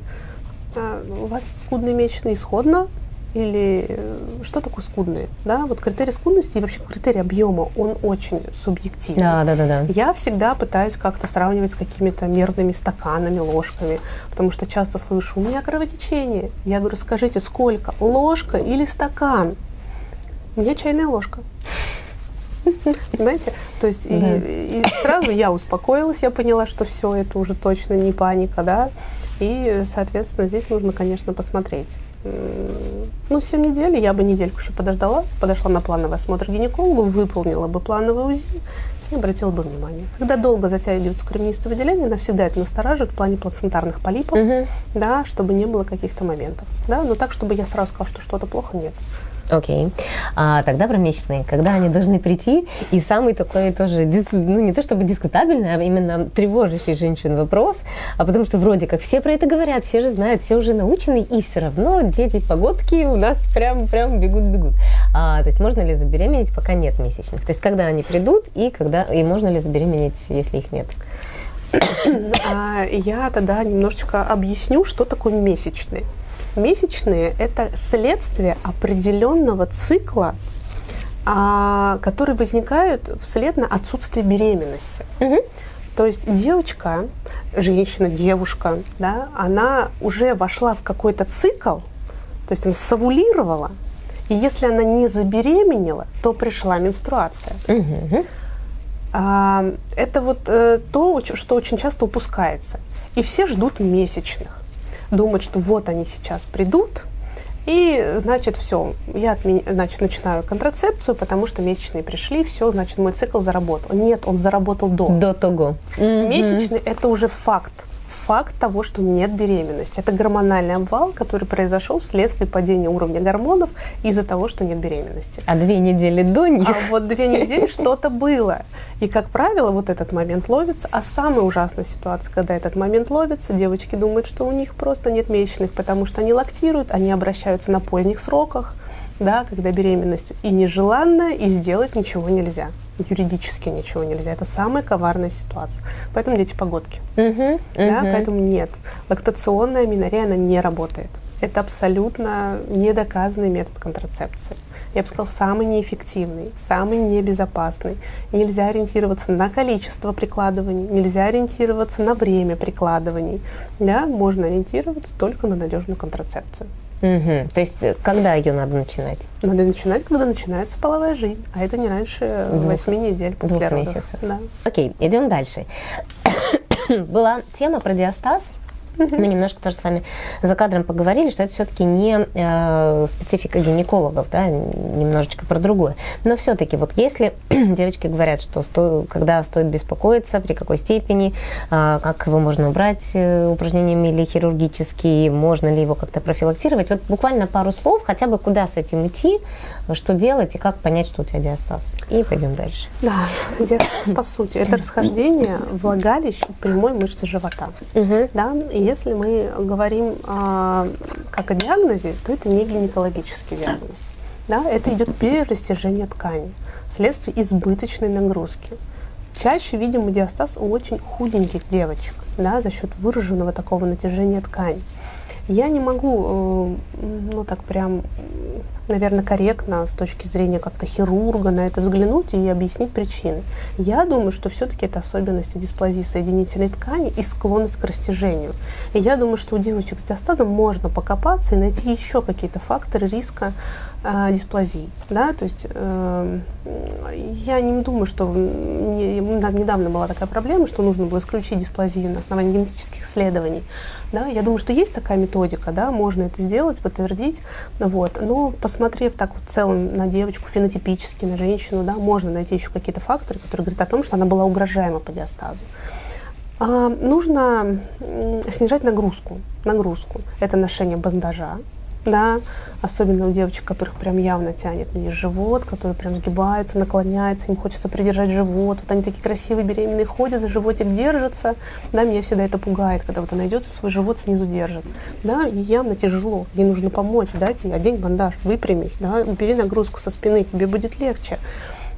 А, у вас скудные месячные исходно, или э, что такое скудные? Да, вот критерий скудности и вообще критерий объема, он очень субъективный. Да, да, да, да. Я всегда пытаюсь как-то сравнивать с какими-то мерными стаканами, ложками, потому что часто слышу, у меня кровотечение. Я говорю, скажите, сколько? Ложка или стакан? У меня чайная ложка. Понимаете? То есть да. и, и сразу я успокоилась, я поняла, что все это уже точно не паника, да. И, соответственно, здесь нужно, конечно, посмотреть. Ну, 7 недель, я бы недельку еще подождала, подошла на плановый осмотр гинекологу, выполнила бы плановый УЗИ и обратила бы внимание. Когда долго затягиваются кровянистые выделения, нас всегда это настораживает в плане плацентарных полипов, угу. да, чтобы не было каких-то моментов. Да, но так, чтобы я сразу сказала, что что-то плохо, нет. Окей. Okay. А тогда про месячные. Когда они должны прийти? И самый такой тоже, ну не то чтобы дискутабельный, а именно тревожащий женщин вопрос. А потому что вроде как все про это говорят, все же знают, все уже научены, и все равно дети погодки у нас прям, прям бегут-бегут. А, то есть можно ли забеременеть, пока нет месячных? То есть когда они придут и, когда, и можно ли забеременеть, если их нет? А, я тогда немножечко объясню, что такое месячные. Месячные – это следствие определенного цикла, а, который возникает вслед на отсутствие беременности. Угу. То есть девочка, женщина, девушка, да, она уже вошла в какой-то цикл, то есть она савулировала, и если она не забеременела, то пришла менструация. Угу. А, это вот э, то, что очень часто упускается. И все ждут месячных думать, что вот они сейчас придут, и, значит, все, я отмен... значит, начинаю контрацепцию, потому что месячные пришли, все, значит, мой цикл заработал. Нет, он заработал до. До того. Месячные – это уже факт факт того, что нет беременности. Это гормональный обвал, который произошел вследствие падения уровня гормонов из-за того, что нет беременности. А две недели до них? А вот две недели что-то было. И, как правило, вот этот момент ловится. А самая ужасная ситуация, когда этот момент ловится, девочки думают, что у них просто нет месячных, потому что они лактируют, они обращаются на поздних сроках, да, когда беременность и нежеланная, и сделать ничего нельзя юридически ничего нельзя. Это самая коварная ситуация. Поэтому дети погодки. Uh-huh, uh-huh. поэтому нет. Лактационная минорея, она не работает. Это абсолютно недоказанный метод контрацепции. Я бы сказала, самый неэффективный, самый небезопасный. Нельзя ориентироваться на количество прикладываний, нельзя ориентироваться на время прикладываний. Да? Можно ориентироваться только на надежную контрацепцию. Угу. То есть, э, когда ее надо начинать? Надо начинать, когда начинается половая жизнь, а это не раньше восьми недель после двух родов. месяцев. Да. Окей, идем дальше. Была тема про диастаз. Мы немножко тоже с вами за кадром поговорили, что это все-таки не э, специфика гинекологов, да, немножечко про другое. Но все-таки вот если девочки говорят, что сто, когда стоит беспокоиться, при какой степени, э, как его можно убрать э, упражнениями или хирургически, можно ли его как-то профилактировать, вот буквально пару слов, хотя бы куда с этим идти, что делать и как понять, что у тебя диастаз. И пойдем дальше. Да, диастаз по сути это расхождение влагалищ прямой мышцы живота. Угу. Да, и если мы говорим а, как о диагнозе, то это не гинекологический диагноз. Да, это идет перерастяжение ткани вследствие избыточной нагрузки. Чаще видим диастаз у очень худеньких девочек да, за счет выраженного такого натяжения ткани. Я не могу, э, ну так прям, наверное, корректно с точки зрения как-то хирурга на это взглянуть и объяснить причины. Я думаю, что все-таки это особенности дисплазии соединительной ткани и склонность к растяжению. И я думаю, что у девочек с диастазом можно покопаться и найти еще какие-то факторы риска э, дисплазии. Да? То есть э, я не думаю, что не, недавно была такая проблема, что нужно было исключить дисплазию на основании генетических исследований. Да? Я думаю, что есть такая методика, да, можно это сделать, подтвердить. Вот. Но посмотрев так вот в целом на девочку, фенотипически, на женщину, да, можно найти еще какие-то факторы, которые говорят о том, что она была угрожаема по диастазу. А, нужно снижать нагрузку. Нагрузку. Это ношение бандажа, да, особенно у девочек, которых прям явно тянет вниз живот, которые прям сгибаются, наклоняются, им хочется придержать живот, вот они такие красивые беременные ходят, за животик держатся, да, меня всегда это пугает, когда вот она идет и свой живот снизу держит, да, и явно тяжело, ей нужно помочь, дайте, одень бандаж, выпрямись, да, убери нагрузку со спины, тебе будет легче.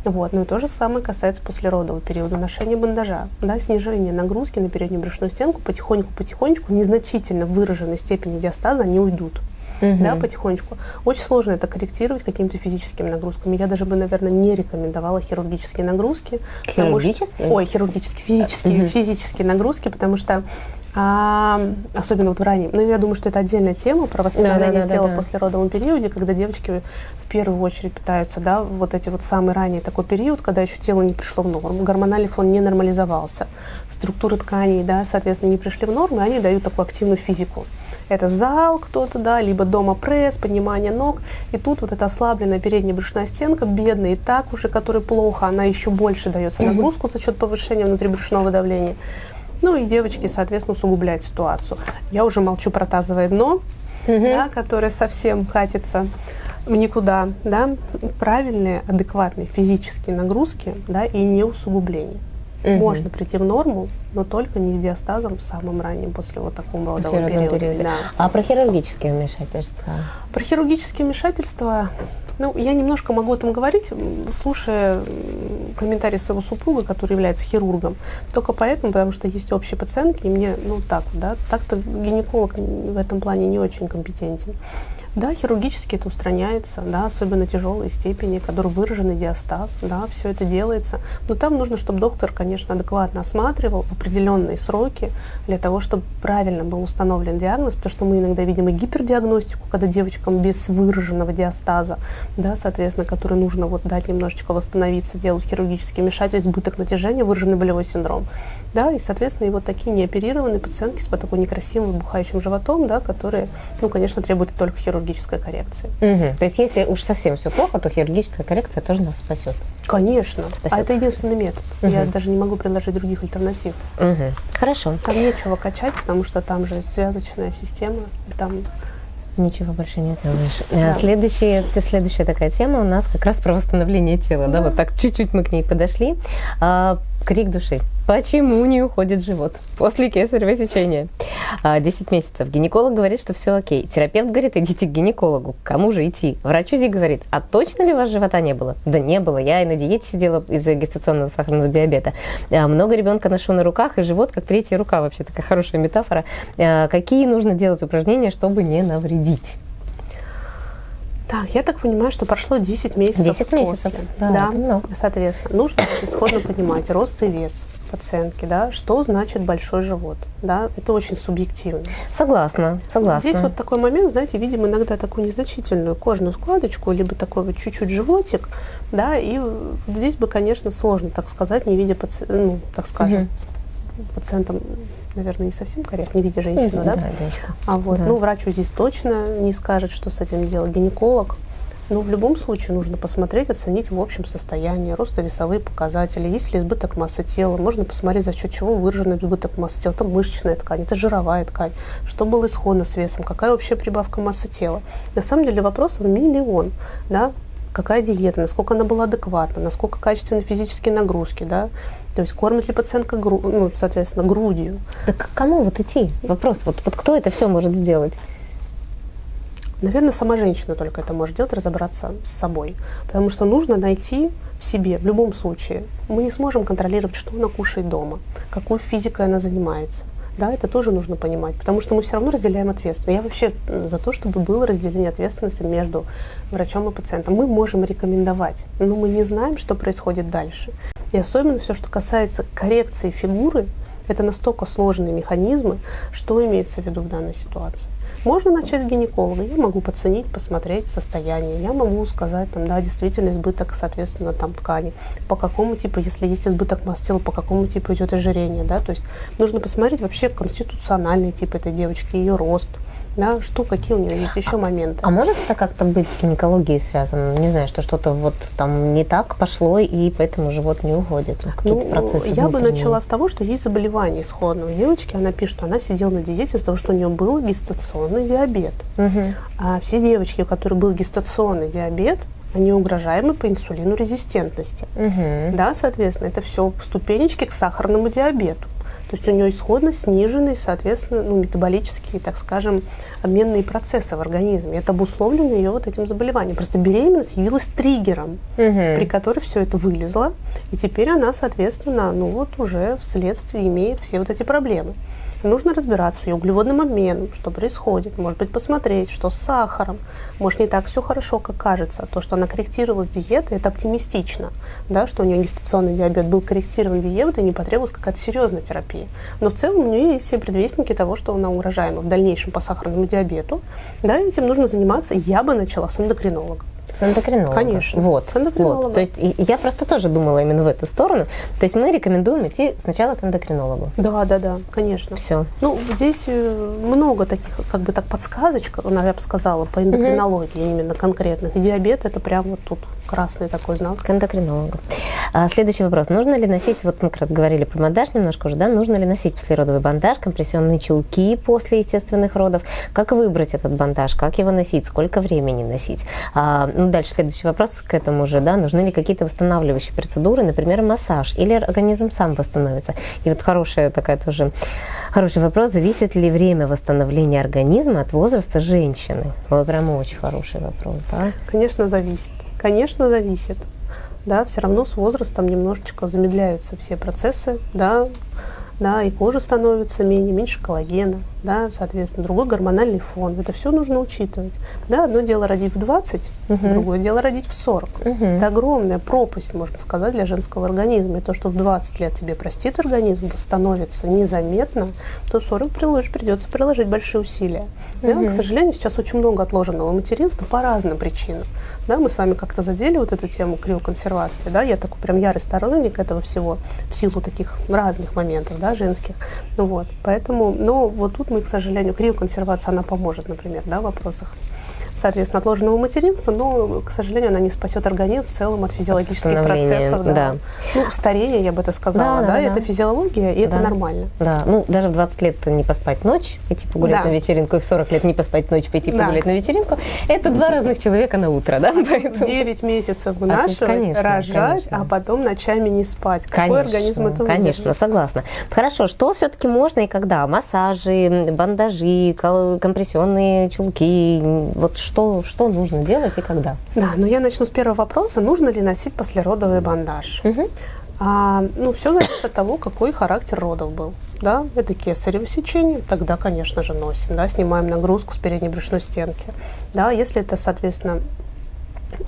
Вот. Ну и то же самое касается послеродового периода ношения бандажа. Да, снижение нагрузки на переднюю брюшную стенку потихоньку-потихонечку, незначительно выраженной степени диастаза, они уйдут угу. да, потихонечку. Очень сложно это корректировать какими-то физическими нагрузками. Я даже бы, наверное, не рекомендовала хирургические нагрузки. Хирургические? Что, ой, хирургические, физические, угу. физические нагрузки, потому что а, особенно вот в раннем. Ну, я думаю, что это отдельная тема про восстановление да, да, тела да, да. после родовом периоде, когда девочки в первую очередь питаются, да, вот эти вот самый ранний такой период, когда еще тело не пришло в норму, гормональный фон не нормализовался, структуры тканей, да, соответственно, не пришли в норму, и они дают такую активную физику. Это зал кто-то, да, либо дома пресс, поднимание ног. И тут вот эта ослабленная передняя брюшная стенка, бедная и так уже, которой плохо, она еще больше дается нагрузку за счет повышения внутрибрюшного давления. Ну и девочки, соответственно, усугубляют ситуацию. Я уже молчу про тазовое дно, да, которое совсем катится в никуда, да, правильные, адекватные физические нагрузки, да, и не усугубление. Угу. Можно прийти в норму, но только не с диастазом в самом раннем, после вот такого родового периода. периоде. Да. А про хирургические вмешательства? Про хирургические вмешательства, ну, я немножко могу о этом говорить, слушая комментарии своего супруга, который является хирургом. Только поэтому, потому что есть общие пациентки, и мне, ну, так, да, так-то гинеколог в этом плане не очень компетентен. Да, хирургически это устраняется, да, особенно тяжелой степени, который выраженный диастаз, да, все это делается. Но там нужно, чтобы доктор, конечно, адекватно осматривал определенные сроки для того, чтобы правильно был установлен диагноз, потому что мы иногда видим и гипердиагностику, когда девочкам без выраженного диастаза, да, соответственно, который нужно вот дать немножечко восстановиться, делать хирургический вмешательство, избыток натяжения, выраженный болевой синдром, да, и, соответственно, и вот такие неоперированные пациентки с такой некрасивым бухающим животом, да, которые, ну, конечно, требуют только хирургии хирургической коррекции. Угу. То есть если уж совсем все плохо, то хирургическая коррекция тоже нас спасет. Конечно. Спасет. А это единственный метод. Угу. Я даже не могу предложить других альтернатив. Угу. Хорошо. Там нечего качать, потому что там же связочная система, там Ничего больше не делаешь. Да. Следующая, следующая такая тема у нас как раз про восстановление тела. Да, да вот так чуть-чуть мы к ней подошли. А, крик души. Почему не уходит живот после кесарево сечения? 10 а, месяцев. Гинеколог говорит, что все окей. Терапевт говорит, идите к гинекологу. Кому же идти? Врач УЗИ говорит, а точно ли у вас живота не было? Да не было. Я и на диете сидела из-за гестационного сахарного диабета. А, много ребенка ношу на руках, и живот как третья рука. Вообще такая хорошая метафора. А, какие нужно делать упражнения, чтобы не навредить? Так, я так понимаю, что прошло 10 месяцев 10 месяцев, после. да, да много. соответственно. Нужно исходно понимать рост и вес пациентки, да, что значит большой живот, да, это очень субъективно. Согласна, согласна. Здесь вот такой момент, знаете, видим иногда такую незначительную кожную складочку, либо такой вот чуть-чуть животик, да, и вот здесь бы, конечно, сложно, так сказать, не видя, паци... ну, так скажем, угу. пациентам наверное, не совсем корректно, не видя женщину, да? да? А вот, да. ну, врачу здесь точно не скажет, что с этим делать. Гинеколог, ну, в любом случае нужно посмотреть, оценить в общем состояние, ростовесовые показатели, есть ли избыток массы тела, можно посмотреть, за счет чего выражен избыток массы тела, это мышечная ткань, это жировая ткань, что было исходно с весом, какая вообще прибавка массы тела. На самом деле вопросов миллион, да, какая диета, насколько она была адекватна, насколько качественны физические нагрузки, да, то есть кормит ли пациентка, гру, ну, соответственно, грудью. Да к кому вот идти? Вопрос, вот, вот кто это все может сделать? Наверное, сама женщина только это может делать, разобраться с собой. Потому что нужно найти в себе, в любом случае. Мы не сможем контролировать, что она кушает дома, какой физикой она занимается. Да, это тоже нужно понимать, потому что мы все равно разделяем ответственность. Я вообще за то, чтобы было разделение ответственности между врачом и пациентом. Мы можем рекомендовать, но мы не знаем, что происходит дальше. И особенно все, что касается коррекции фигуры, это настолько сложные механизмы, что имеется в виду в данной ситуации. Можно начать с гинеколога. Я могу оценить, посмотреть состояние. Я могу сказать, там, да, действительно избыток, соответственно, там ткани. По какому типу, если есть избыток масс тела, по какому типу идет ожирение, да, то есть нужно посмотреть вообще конституциональный тип этой девочки, ее рост, да, что, какие у нее есть еще моменты. А может это как-то быть с гинекологией связано? Не знаю, что что-то вот там не так пошло, и поэтому живот не уходит. Ну, процессы я бы начала с того, что есть заболевание исходно. У девочки она пишет, что она сидела на диете из-за того, что у нее был гестационный диабет. Угу. А все девочки, у которых был гестационный диабет, они угрожаемы по инсулину резистентности. Угу. Да, соответственно, это все ступенечки к сахарному диабету. То есть у нее исходно сниженные, соответственно, ну, метаболические, так скажем, обменные процессы в организме. Это обусловлено ее вот этим заболеванием. Просто беременность явилась триггером, угу. при которой все это вылезло, и теперь она, соответственно, ну вот уже вследствие имеет все вот эти проблемы. Нужно разбираться с ее углеводным обменом, что происходит. Может быть, посмотреть, что с сахаром. Может, не так все хорошо, как кажется. То, что она корректировалась диетой, это оптимистично. Да, что у нее гестационный диабет был корректирован диетой, не потребовалась какая-то серьезная терапия. Но в целом у нее есть все предвестники того, что она угрожаема в дальнейшем по сахарному диабету. Да, этим нужно заниматься. Я бы начала с эндокринолога. С эндокринологом. Конечно. Вот. С эндокринологом. Вот. То есть я просто тоже думала именно в эту сторону. То есть мы рекомендуем идти сначала к эндокринологу. Да, да, да, конечно. Все. Ну, здесь э, много таких, как бы так, подсказочек, я бы сказала, по эндокринологии угу. именно конкретных. И диабет это прям вот тут красный такой знак. К эндокринологу. А, следующий вопрос. Нужно ли носить, вот мы как раз говорили про бандаж немножко уже, да, нужно ли носить послеродовый бандаж, компрессионные чулки после естественных родов? Как выбрать этот бандаж? Как его носить? Сколько времени носить? А, ну, дальше следующий вопрос к этому же, да, нужны ли какие-то восстанавливающие процедуры, например, массаж, или организм сам восстановится? И вот хорошая такая тоже, хороший вопрос, зависит ли время восстановления организма от возраста женщины? Вот прямо очень хороший вопрос, да? Конечно, зависит. Конечно, зависит. Да, все равно с возрастом немножечко замедляются все процессы, да, да, и кожа становится менее, меньше коллагена, да, соответственно, другой гормональный фон. Это все нужно учитывать. Да, одно дело родить в 20, угу. другое дело родить в 40. Угу. Это огромная пропасть, можно сказать, для женского организма. И то, что в 20 лет тебе простит организм, восстановится незаметно, то в 40 приложишь, придется приложить большие усилия. Угу. Да, к сожалению, сейчас очень много отложенного материнства по разным причинам. Да, мы с вами как-то задели вот эту тему криоконсервации. Да, я такой прям ярый сторонник этого всего в силу таких разных моментов, да, женских. Ну, вот, поэтому, но вот тут мы, к сожалению, криоконсервация, она поможет, например, да, в вопросах соответственно, отложенного материнства, но, к сожалению, она не спасет организм в целом от физиологических процессов. Да. да. Ну, старение, я бы это сказала, да, да, да это да. физиология, и да. это нормально. Да, ну, даже в 20 лет не поспать ночь, идти погулять да. на вечеринку, и в 40 лет не поспать ночь, пойти да. погулять на вечеринку, это два разных человека на утро, да? Поэтому... 9 месяцев вынашивать, а, конечно, рожать, конечно. а потом ночами не спать. Какой конечно, организм это Конечно, выдержит? согласна. Хорошо, что все-таки можно и когда? Массажи, бандажи, компрессионные чулки, вот что, что нужно делать и когда? Да, но я начну с первого вопроса. Нужно ли носить послеродовый бандаж? Угу. А, ну, все зависит от того, какой характер родов был. Да, это кесарево сечение, тогда, конечно же, носим, да, снимаем нагрузку с передней брюшной стенки. Да, если это, соответственно,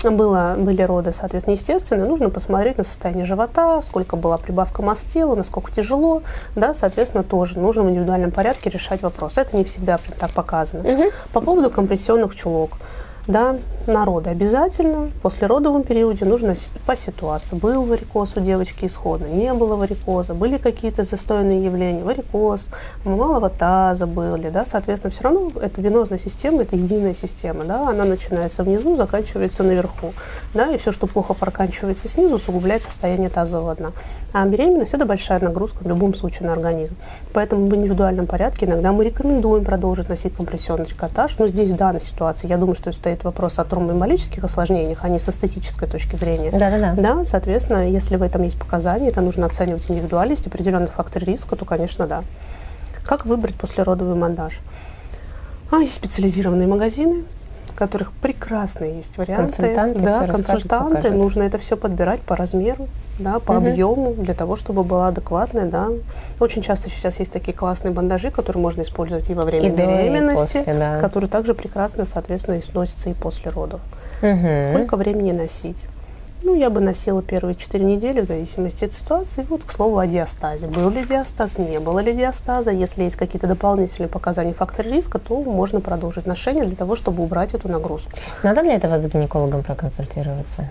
было, были роды, соответственно, естественные, нужно посмотреть на состояние живота, сколько была прибавка масс тела, насколько тяжело, да, соответственно, тоже нужно в индивидуальном порядке решать вопрос. Это не всегда так показано. Угу. По поводу компрессионных чулок да, народа обязательно. После родовом периоде нужно по ситуации. Был варикоз у девочки исходно, не было варикоза, были какие-то застойные явления, варикоз, малого таза были, да, соответственно, все равно это венозная система, это единая система, да, она начинается внизу, заканчивается наверху, да, и все, что плохо проканчивается снизу, усугубляет состояние тазового дна. А беременность – это большая нагрузка в любом случае на организм. Поэтому в индивидуальном порядке иногда мы рекомендуем продолжить носить компрессионный трикотаж, но здесь в данной ситуации, я думаю, что стоит вопрос о тромбоэмболических осложнениях, а не с эстетической точки зрения. Да, да, да. Да, соответственно, если в этом есть показания, это нужно оценивать индивидуально, есть определенный фактор риска, то, конечно, да. Как выбрать послеродовый монтаж? А, есть специализированные магазины, в которых прекрасные есть варианты. Консультанты, да, консультанты. Нужно это все подбирать по размеру, да, по угу. объему, для того, чтобы была адекватная, да. Очень часто сейчас есть такие классные бандажи, которые можно использовать и во время и беременности, и после, да. которые также прекрасно, соответственно, и сносятся и после родов. Угу. Сколько времени носить? Ну, я бы носила первые четыре недели в зависимости от ситуации. Вот, к слову, о диастазе. Был ли диастаз, не было ли диастаза. Если есть какие-то дополнительные показания фактора риска, то можно продолжить ношение для того, чтобы убрать эту нагрузку. Надо для этого с гинекологом проконсультироваться?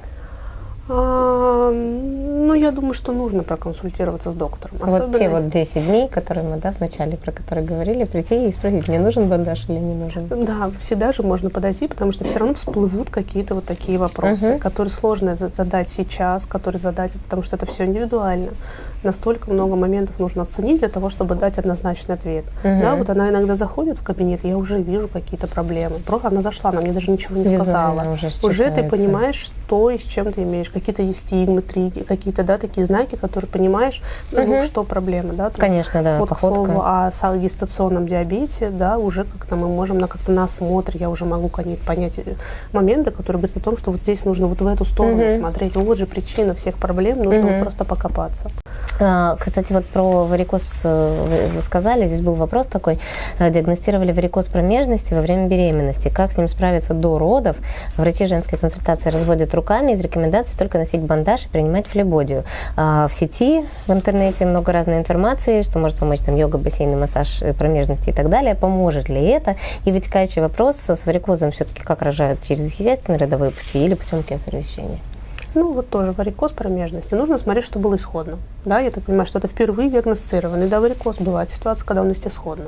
А, ну, я думаю, что нужно проконсультироваться с доктором. Особенно... Вот те вот 10 дней, которые мы да, в начале про которые говорили, прийти и спросить, мне нужен бандаж или не нужен. Да, всегда же можно подойти, потому что все равно всплывут какие-то вот такие вопросы, угу. которые сложно задать сейчас, которые задать, потому что это все индивидуально настолько много моментов нужно оценить для того, чтобы дать однозначный ответ. Угу. Да, вот она иногда заходит в кабинет, я уже вижу какие-то проблемы. Просто она зашла, она мне даже ничего не Визуально сказала. Уже, уже ты понимаешь, что и с чем ты имеешь. Какие-то есть стигмы, триги, какие-то, да, такие знаки, которые понимаешь, угу. ну, что проблема, да. Конечно, да, Вот, походка. к слову, о гестационном диабете, да, уже как-то мы можем на как-то на осмотр, я уже могу понять э, моменты, которые говорят о том, что вот здесь нужно вот в эту сторону угу. смотреть. Вот же причина всех проблем, нужно угу. вот просто покопаться. А, кстати, вот про варикоз э, вы сказали, здесь был вопрос такой. Э, диагностировали варикоз промежности во время беременности. Как с ним справиться до родов? Врачи женской консультации разводят руками. Из рекомендаций только носить бандаж и принимать флебодию. А, в сети, в интернете много разной информации, что может помочь там йога, бассейн, массаж э, промежности и так далее. Поможет ли это? И вытекающий вопрос с варикозом все-таки как рожают? Через естественные родовые пути или путем кесарево сечения? Ну, вот тоже варикоз промежности. Нужно смотреть, что было исходно. Да, я так понимаю, что это впервые диагностированный. Да, варикоз бывает ситуация, когда он есть исходно.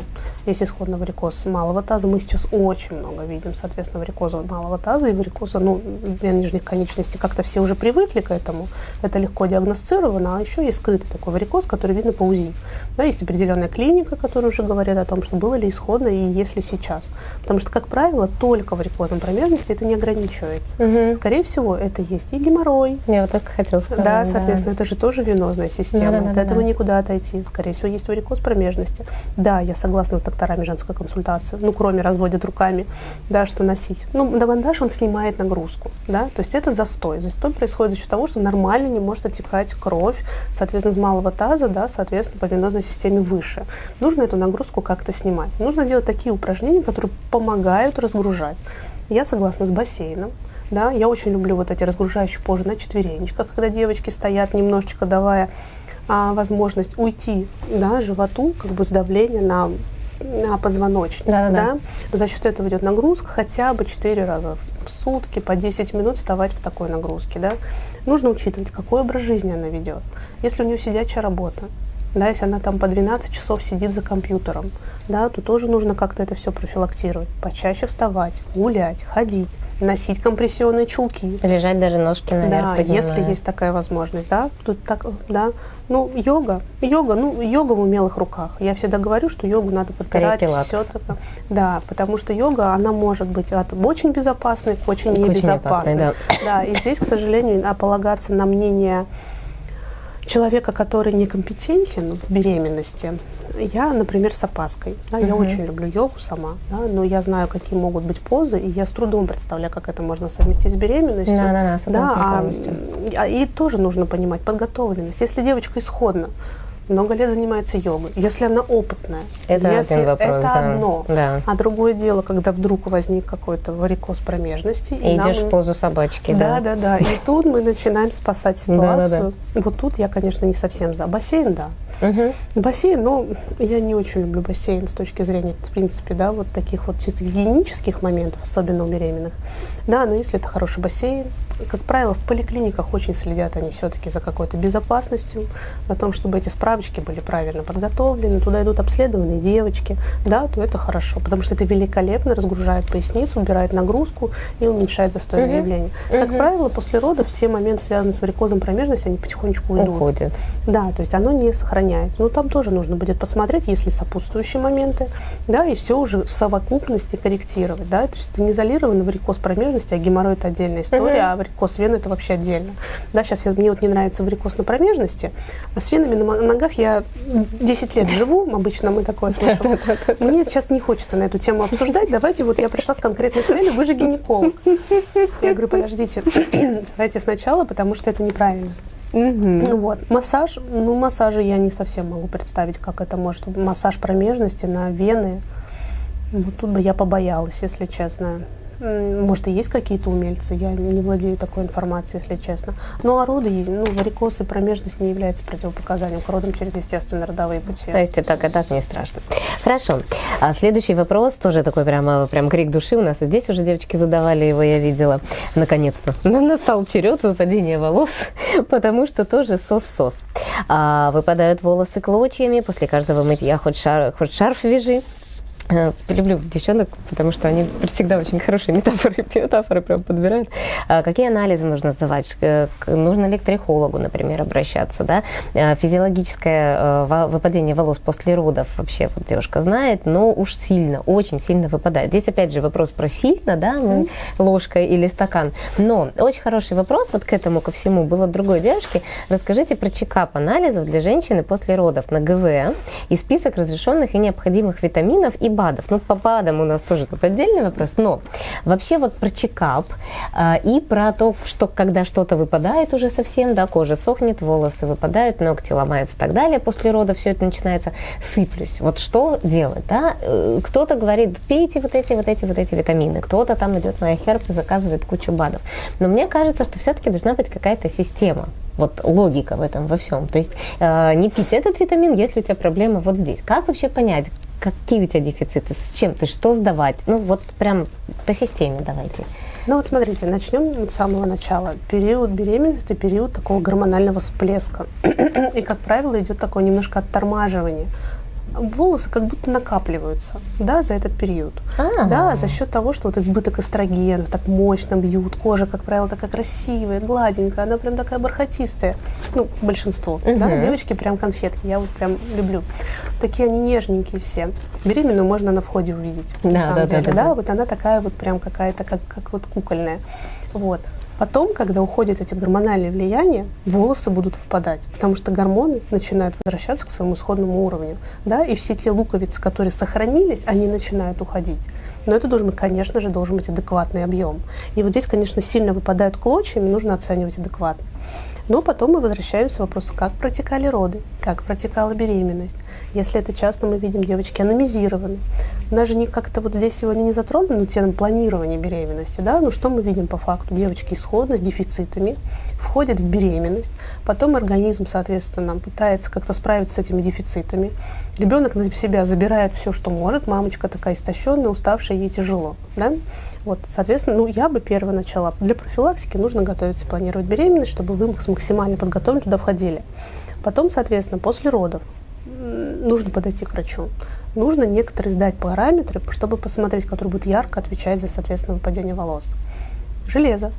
Есть исходно варикоз малого таза. Мы сейчас очень много видим, соответственно, варикоза малого таза и варикоза, ну, нижних конечностей. Как-то все уже привыкли к этому. Это легко диагностировано. А еще есть скрытый такой варикоз, который видно по УЗИ. Да, есть определенная клиника, которая уже говорит о том, что было ли исходно и есть ли сейчас. Потому что, как правило, только варикозом промежности это не ограничивается. Угу. Скорее всего, это есть и геморрой. Я вот только хотела сказать. Да, соответственно, да. это же тоже венозная система. Да, да, От да, этого да. никуда отойти. Скорее всего, есть варикоз промежности. Да, я согласна с докторами женской консультации. Ну, кроме разводят руками, да, что носить. Ну, на бандаж он снимает нагрузку, да, то есть это застой. Застой происходит за счет того, что нормально не может отекать кровь, соответственно, с малого таза, да, соответственно, по венозной системе выше. Нужно эту нагрузку как-то снимать. Нужно делать такие упражнения, которые помогают разгружать. Я согласна с бассейном. Да, я очень люблю вот эти разгружающие позы на четверенечках, когда девочки стоят немножечко давая а, возможность уйти да, животу, как бы с давления на, на позвоночник. Да, да, да. За счет этого идет нагрузка хотя бы 4 раза в сутки, по 10 минут вставать в такой нагрузке. Да. Нужно учитывать, какой образ жизни она ведет. Если у нее сидячая работа, да, если она там по 12 часов сидит за компьютером, да, то тоже нужно как-то это все профилактировать. Почаще вставать, гулять, ходить, носить компрессионные чулки. Лежать даже ножки наверх Да, поднимая. если есть такая возможность, да. Тут так, да. Ну, йога, йога, ну, йога в умелых руках. Я всегда говорю, что йогу надо подбирать все такое. Да, потому что йога, она может быть от очень безопасной к очень небезопасной. Очень опасной, да. да, и здесь, к сожалению, полагаться на мнение человека, который некомпетентен в беременности, я, например, с опаской. Да, угу. Я очень люблю йогу сама, да, но я знаю, какие могут быть позы, и я с трудом представляю, как это можно совместить с беременностью. Да, да, да, да а, и тоже нужно понимать подготовленность. Если девочка исходно много лет занимается йогой, если она опытная, это если один вопрос, это да. одно, да. а другое дело, когда вдруг возник какой-то варикоз промежности, и, и идешь нам... в позу собачки, да, да, да, да, и тут мы начинаем спасать ситуацию. Да, да, да. Вот тут я, конечно, не совсем за бассейн, да, Угу. Бассейн, ну, я не очень люблю бассейн с точки зрения, в принципе, да, вот таких вот чисто гигиенических моментов, особенно у беременных. Да, но если это хороший бассейн, как правило, в поликлиниках очень следят они все-таки за какой-то безопасностью, о том, чтобы эти справочки были правильно подготовлены, туда идут обследованные девочки, да, то это хорошо, потому что это великолепно разгружает поясницу, убирает нагрузку и уменьшает застойное угу. явление. Угу. Как правило, после родов все моменты, связанные с варикозом промежности, они потихонечку уйдут. Уходят. Да, то есть оно не сохраняется меняет. Но там тоже нужно будет посмотреть, есть ли сопутствующие моменты, да, и все уже в совокупности корректировать, да, то есть это не изолированный варикоз промежности, а геморрой это отдельная история, uh-huh. а вены это вообще отдельно. Да, сейчас я, мне вот не нравится варикоз на промежности, а с венами на ногах я 10 лет живу, обычно мы такое слышим. Мне сейчас не хочется на эту тему обсуждать, давайте вот я пришла с конкретной целью, вы же гинеколог. Я говорю, подождите, давайте сначала, потому что это неправильно. Угу. Вот. Массаж, ну, массажи я не совсем могу представить, как это может. Массаж промежности на вены. Вот тут бы я побоялась, если честно. Может, и есть какие-то умельцы, я не владею такой информацией, если честно. Но а роды, ну, варикоз и промежность не является противопоказанием к родам через естественные родовые пути. То есть и так, и так не страшно. Хорошо. А следующий вопрос, тоже такой прямо, прям крик души у нас. И здесь уже девочки задавали его, я видела. Наконец-то. Настал черед выпадения волос, потому что тоже сос-сос. А, выпадают волосы клочьями после каждого мытья, хоть, шар, хоть шарф вяжи, люблю девчонок, потому что они всегда очень хорошие метафоры, метафоры прям подбирают. А какие анализы нужно сдавать? Э, нужно ли к трихологу, например, обращаться? Да? Э, физиологическое выпадение волос после родов вообще вот девушка знает, но уж сильно, очень сильно выпадает. Здесь опять же вопрос про сильно, да, mm. ложка или стакан. Но очень хороший вопрос вот к этому, ко всему, был от другой девушки. Расскажите про чекап анализов для женщины после родов на ГВ и список разрешенных и необходимых витаминов и БАДов. Ну, по БАДам у нас тоже тут отдельный вопрос, но вообще вот про чекап э, и про то, что когда что-то выпадает уже совсем, да, кожа сохнет, волосы выпадают, ногти ломаются и так далее, после рода все это начинается, сыплюсь. Вот что делать, да? Э, кто-то говорит, пейте вот эти, вот эти, вот эти витамины, кто-то там идет на iHerb и заказывает кучу БАДов. Но мне кажется, что все-таки должна быть какая-то система вот логика в этом во всем. То есть э, не пить этот витамин, если у тебя проблема вот здесь. Как вообще понять, какие у тебя дефициты, с чем ты, что сдавать? Ну вот прям по системе давайте. Ну вот смотрите, начнем с самого начала. Период беременности, период такого гормонального всплеска. И, как правило, идет такое немножко оттормаживание волосы как будто накапливаются, да, за этот период. А-а-а. Да, за счет того, что вот избыток эстрогена так мощно бьют, кожа, как правило, такая красивая, гладенькая, она прям такая бархатистая. Ну, большинство, угу. да, девочки прям конфетки, я вот прям люблю. Такие они нежненькие все. Беременную можно на входе увидеть, да, на самом да, деле, да, да, да, вот она такая вот прям какая-то, как, как вот кукольная. Вот. Потом, когда уходят эти гормональные влияния, волосы будут выпадать, потому что гормоны начинают возвращаться к своему исходному уровню. Да? И все те луковицы, которые сохранились, они начинают уходить. Но это должен конечно же, должен быть адекватный объем. И вот здесь, конечно, сильно выпадают клочьями, нужно оценивать адекватно. Но потом мы возвращаемся к вопросу, как протекали роды, как протекала беременность. Если это часто мы видим, девочки аномизированы. Даже не как-то вот здесь сегодня не затронули тему планирования беременности, да, ну что мы видим по факту? Девочки исходно с дефицитами входят в беременность, потом организм, соответственно, пытается как-то справиться с этими дефицитами. Ребенок на себя забирает все, что может, мамочка такая истощенная, уставшая, ей тяжело, да. Вот, соответственно, ну я бы первое начала. Для профилактики нужно готовиться, планировать беременность, чтобы вы максимально подготовлены туда входили. Потом, соответственно, после родов нужно подойти к врачу. Нужно некоторые сдать параметры, чтобы посмотреть, который будет ярко отвечать за, соответственно, выпадение волос. Железо,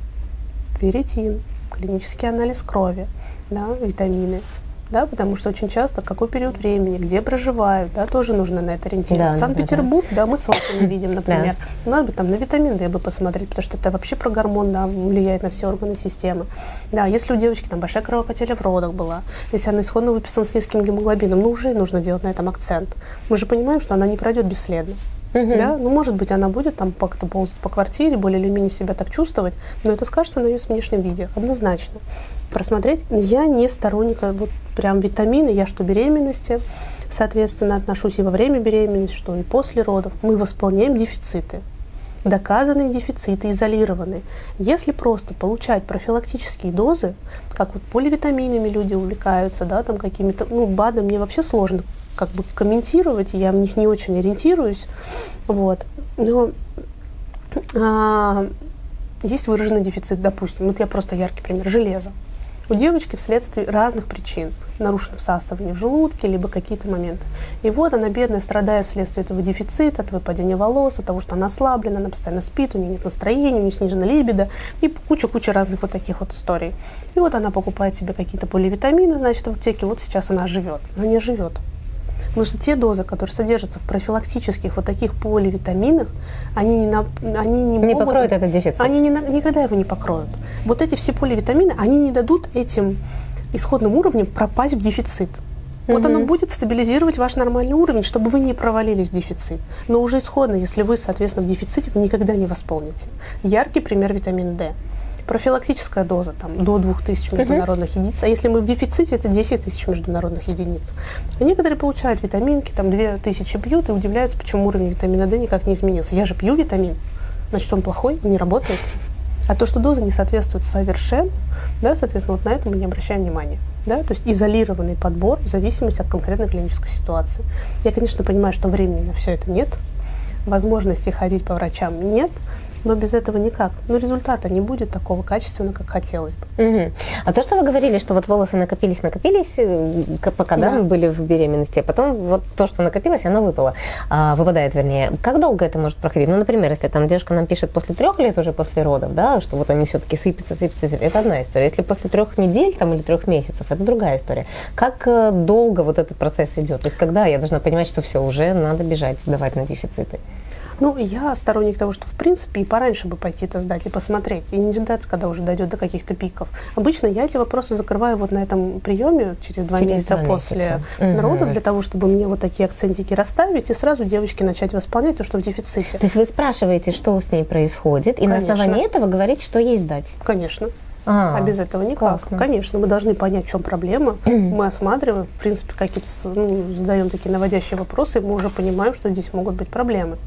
ферритин, клинический анализ крови, да, витамины, да, потому что очень часто какой период времени, где проживают, да, тоже нужно на это ориентироваться. Да, Санкт-Петербург, да, да. да, мы солнце не видим, например. Да. Надо бы там на витамин D бы посмотреть, потому что это вообще про гормон, да, влияет на все органы системы. Да, если у девочки там большая кровопотеря в родах была, если она исходно выписана с низким гемоглобином, ну уже нужно делать на этом акцент. Мы же понимаем, что она не пройдет бесследно. Угу. Да? Ну, может быть, она будет там как-то ползать по квартире, более или менее себя так чувствовать, но это скажется на ее внешнем виде, однозначно. Просмотреть. Я не сторонник вот прям витамины, я что беременности, соответственно, отношусь и во время беременности, что и после родов. Мы восполняем дефициты доказанные дефициты, изолированные. Если просто получать профилактические дозы, как вот поливитаминами люди увлекаются, да, там какими-то, ну, БАДом мне вообще сложно как бы комментировать, я в них не очень ориентируюсь, вот. Но а, есть выраженный дефицит, допустим, вот я просто яркий пример, железа. У девочки вследствие разных причин нарушено всасывание в желудке, либо какие-то моменты. И вот она, бедная, страдает вследствие этого дефицита, от выпадения волос, от того, что она ослаблена, она постоянно спит, у нее нет настроения, у нее снижена либидо, и куча-куча разных вот таких вот историй. И вот она покупает себе какие-то поливитамины, значит, в аптеке, вот сейчас она живет. Она не живет. Потому что те дозы, которые содержатся в профилактических вот таких поливитаминах, они не, на, они не, не могут... покроют этот дефицит. Они не, никогда его не покроют. Вот эти все поливитамины, они не дадут этим исходным уровням пропасть в дефицит. Вот угу. оно будет стабилизировать ваш нормальный уровень, чтобы вы не провалились в дефицит. Но уже исходно, если вы, соответственно, в дефиците, вы никогда не восполните. Яркий пример витамин D профилактическая доза там, до 2000 международных uh-huh. единиц, а если мы в дефиците, это 10 тысяч международных единиц. А некоторые получают витаминки, там 2000 пьют и удивляются, почему уровень витамина D никак не изменился. Я же пью витамин. значит, он плохой, не работает. А то, что доза не соответствует совершенно, да, соответственно, вот на это мы не обращаем внимания. Да, то есть изолированный подбор в зависимости от конкретной клинической ситуации. Я, конечно, понимаю, что времени на все это нет, возможности ходить по врачам нет, но без этого никак. Но результата не будет такого качественного, как хотелось бы. Угу. А то, что вы говорили, что вот волосы накопились, накопились, э, пока да. Да, были в беременности, а потом вот то, что накопилось, оно выпало, а, выпадает, вернее. Как долго это может проходить? Ну, например, если там девушка нам пишет после трех лет уже после родов, да, что вот они все-таки сыпятся, сыпятся, сыпятся, это одна история. Если после трех недель там или трех месяцев, это другая история. Как э, долго вот этот процесс идет? То есть когда я должна понимать, что все, уже надо бежать, сдавать на дефициты? Ну, я сторонник того, что в принципе и пораньше бы пойти это сдать и посмотреть, и не ждать, когда уже дойдет до каких-то пиков. Обычно я эти вопросы закрываю вот на этом приеме через два через месяца после родов, для того, чтобы мне вот такие акцентики расставить и сразу девочки начать восполнять то, что в дефиците. То есть вы спрашиваете, что с ней происходит, и Конечно. на основании этого говорить, что ей сдать? Конечно. А, а без этого никак. Классно. Конечно, мы должны понять, в чем проблема. мы осматриваем, в принципе, какие-то ну, задаем такие наводящие вопросы, и мы уже понимаем, что здесь могут быть проблемы.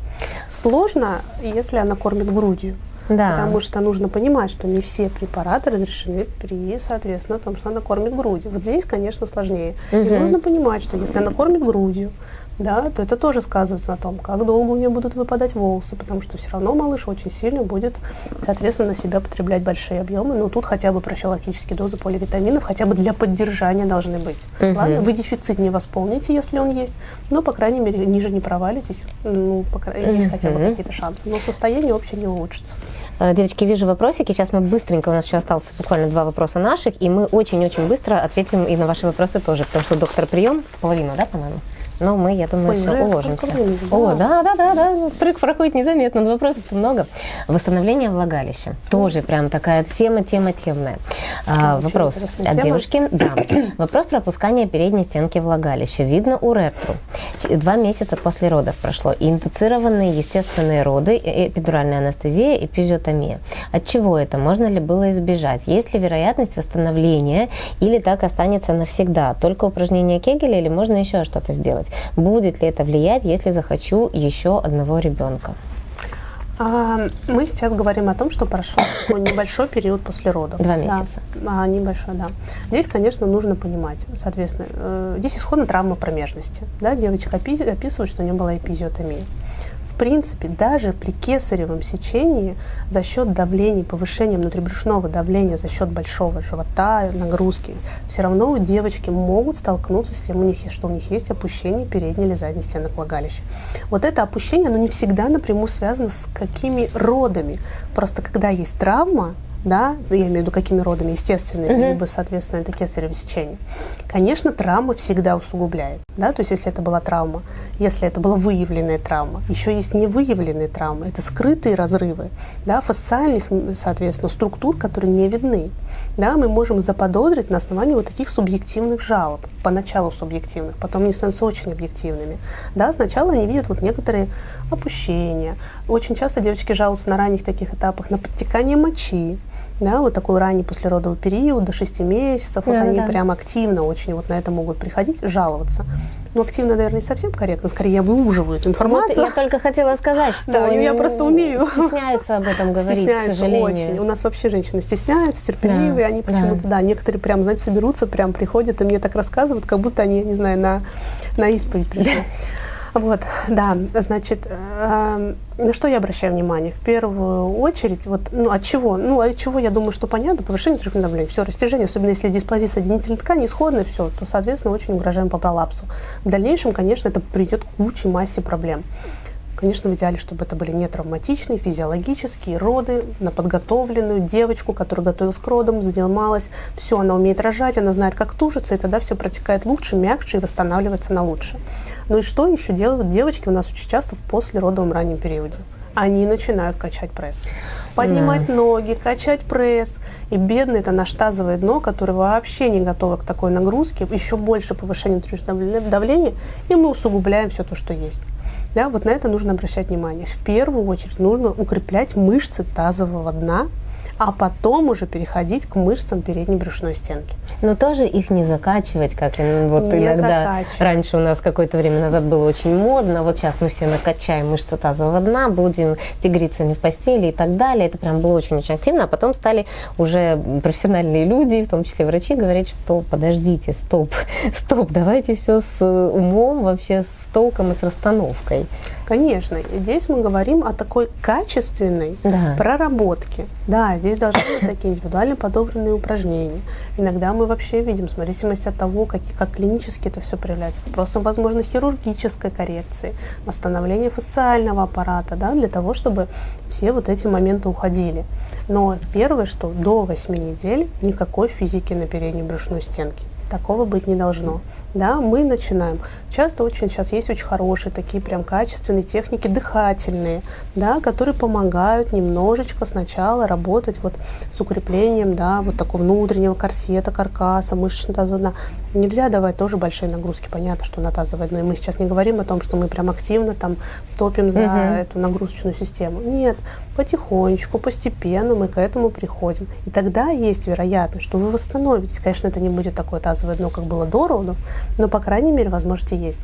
Сложно, если она кормит грудью. Да. Потому что нужно понимать, что не все препараты разрешены при, соответственно, том, что она кормит грудью. Вот здесь, конечно, сложнее. Угу. И нужно понимать, что если она кормит грудью, да, то это тоже сказывается на том, как долго у нее будут выпадать волосы, потому что все равно малыш очень сильно будет, соответственно, на себя потреблять большие объемы. Но тут хотя бы профилактические дозы поливитаминов, хотя бы для поддержания должны быть. Угу. Ладно, вы дефицит не восполните, если он есть, но, по крайней мере, ниже не провалитесь, ну, по крайней, есть хотя бы какие-то шансы. Но состояние общее не улучшится. Э, девочки, вижу вопросики. Сейчас мы быстренько, у нас еще осталось буквально два вопроса наших, и мы очень-очень быстро ответим и на ваши вопросы тоже, потому что доктор прием, половину, да, по-моему? Но мы, я думаю, Ой, все уложимся. О, да, да, да, да. Прыг проходит незаметно, но вопросов много. Восстановление влагалища. Тоже прям такая тема, тема темная. А, вопрос от тема. девушки. Да. Вопрос про опускание передней стенки влагалища. Видно у уретру. Два месяца после родов прошло. И индуцированные естественные роды, эпидуральная анестезия, эпизиотомия. От чего это? Можно ли было избежать? Есть ли вероятность восстановления или так останется навсегда? Только упражнение Кегеля или можно еще что-то сделать? Будет ли это влиять, если захочу еще одного ребенка? А, мы сейчас говорим о том, что прошел небольшой период после родов. Два месяца. Да, а, небольшой, да. Здесь, конечно, нужно понимать, соответственно, э, здесь исходно травма промежности. Да, девочка описывает, что у нее была эпизиотомия принципе, даже при кесаревом сечении за счет давления, повышения внутрибрюшного давления, за счет большого живота, нагрузки, все равно девочки могут столкнуться с тем, у них, что у них есть опущение передней или задней стенок влагалища. Вот это опущение, оно не всегда напрямую связано с какими родами. Просто когда есть травма, да, ну, я имею в виду какими родами, естественными, mm-hmm. либо, соответственно, это кесарево сечение. Конечно, травма всегда усугубляет, да, то есть если это была травма, если это была выявленная травма, еще есть невыявленные травмы, это скрытые разрывы, да, фасциальных, соответственно, структур, которые не видны, да, мы можем заподозрить на основании вот таких субъективных жалоб, поначалу субъективных, потом они становятся очень объективными, да, сначала они видят вот некоторые опущения, очень часто девочки жалуются на ранних таких этапах на подтекание мочи, да, вот такой ранний послеродовый период, до 6 месяцев, да, вот они да. прям активно очень вот на это могут приходить, жаловаться. Но активно, наверное, не совсем корректно, скорее выуживают информацию. Вот я только хотела сказать, что да, я просто умею. Стесняются об этом говорить, стесняются к сожалению. очень. У нас вообще женщины стесняются, терпеливые, да, они почему-то, да. да, некоторые прям, знаете, соберутся, прям приходят и мне так рассказывают, как будто они, не знаю, на, на исповедь пришли. Вот, да, значит, э, на что я обращаю внимание? В первую очередь, вот, ну, от чего? Ну, от чего, я думаю, что понятно, повышение трехлетного давления, все, растяжение, особенно если дисплазия соединительной ткани исходная, все, то, соответственно, очень угрожаем по пролапсу. В дальнейшем, конечно, это приведет к куче массе проблем. Конечно, в идеале, чтобы это были не травматичные, физиологические роды на подготовленную девочку, которая готовилась к родам, занималась. Все, она умеет рожать, она знает, как тужиться, и тогда все протекает лучше, мягче и восстанавливается на лучше. Ну и что еще делают девочки у нас очень часто в послеродовом раннем периоде? Они начинают качать пресс. Поднимать да. ноги, качать пресс. И бедное это наш тазовое дно, которое вообще не готово к такой нагрузке, еще больше повышения давления, и мы усугубляем все то, что есть. Да, вот на это нужно обращать внимание. В первую очередь нужно укреплять мышцы тазового дна, а потом уже переходить к мышцам передней брюшной стенки. Но тоже их не закачивать, как вот не иногда раньше у нас какое-то время назад было очень модно. Вот сейчас мы все накачаем мышцы тазового дна, будем тигрицами в постели и так далее. Это прям было очень-очень активно. А потом стали уже профессиональные люди, в том числе врачи, говорить, что подождите, стоп, стоп, давайте все с умом, вообще с толком и с расстановкой. Конечно, здесь мы говорим о такой качественной да. проработке. Да, здесь должны быть такие индивидуально подобранные упражнения. Иногда мы вообще видим, в зависимости от того, как, как клинически это все проявляется, вопросом, возможно, хирургической коррекции, восстановления фасциального аппарата, да, для того, чтобы все вот эти моменты уходили. Но первое, что до 8 недель никакой физики на передней брюшной стенке. Такого быть не должно. Да, мы начинаем. Часто очень сейчас есть очень хорошие такие прям качественные техники дыхательные, да, которые помогают немножечко сначала работать вот с укреплением, да, вот такого внутреннего корсета, каркаса, мышечного таза. Нельзя давать тоже большие нагрузки. Понятно, что на тазовое дно. И мы сейчас не говорим о том, что мы прям активно там топим за угу. эту нагрузочную систему. Нет, потихонечку, постепенно мы к этому приходим. И тогда есть вероятность, что вы восстановитесь. Конечно, это не будет такое тазовое дно, как было до роду, но, по крайней мере, возможности есть.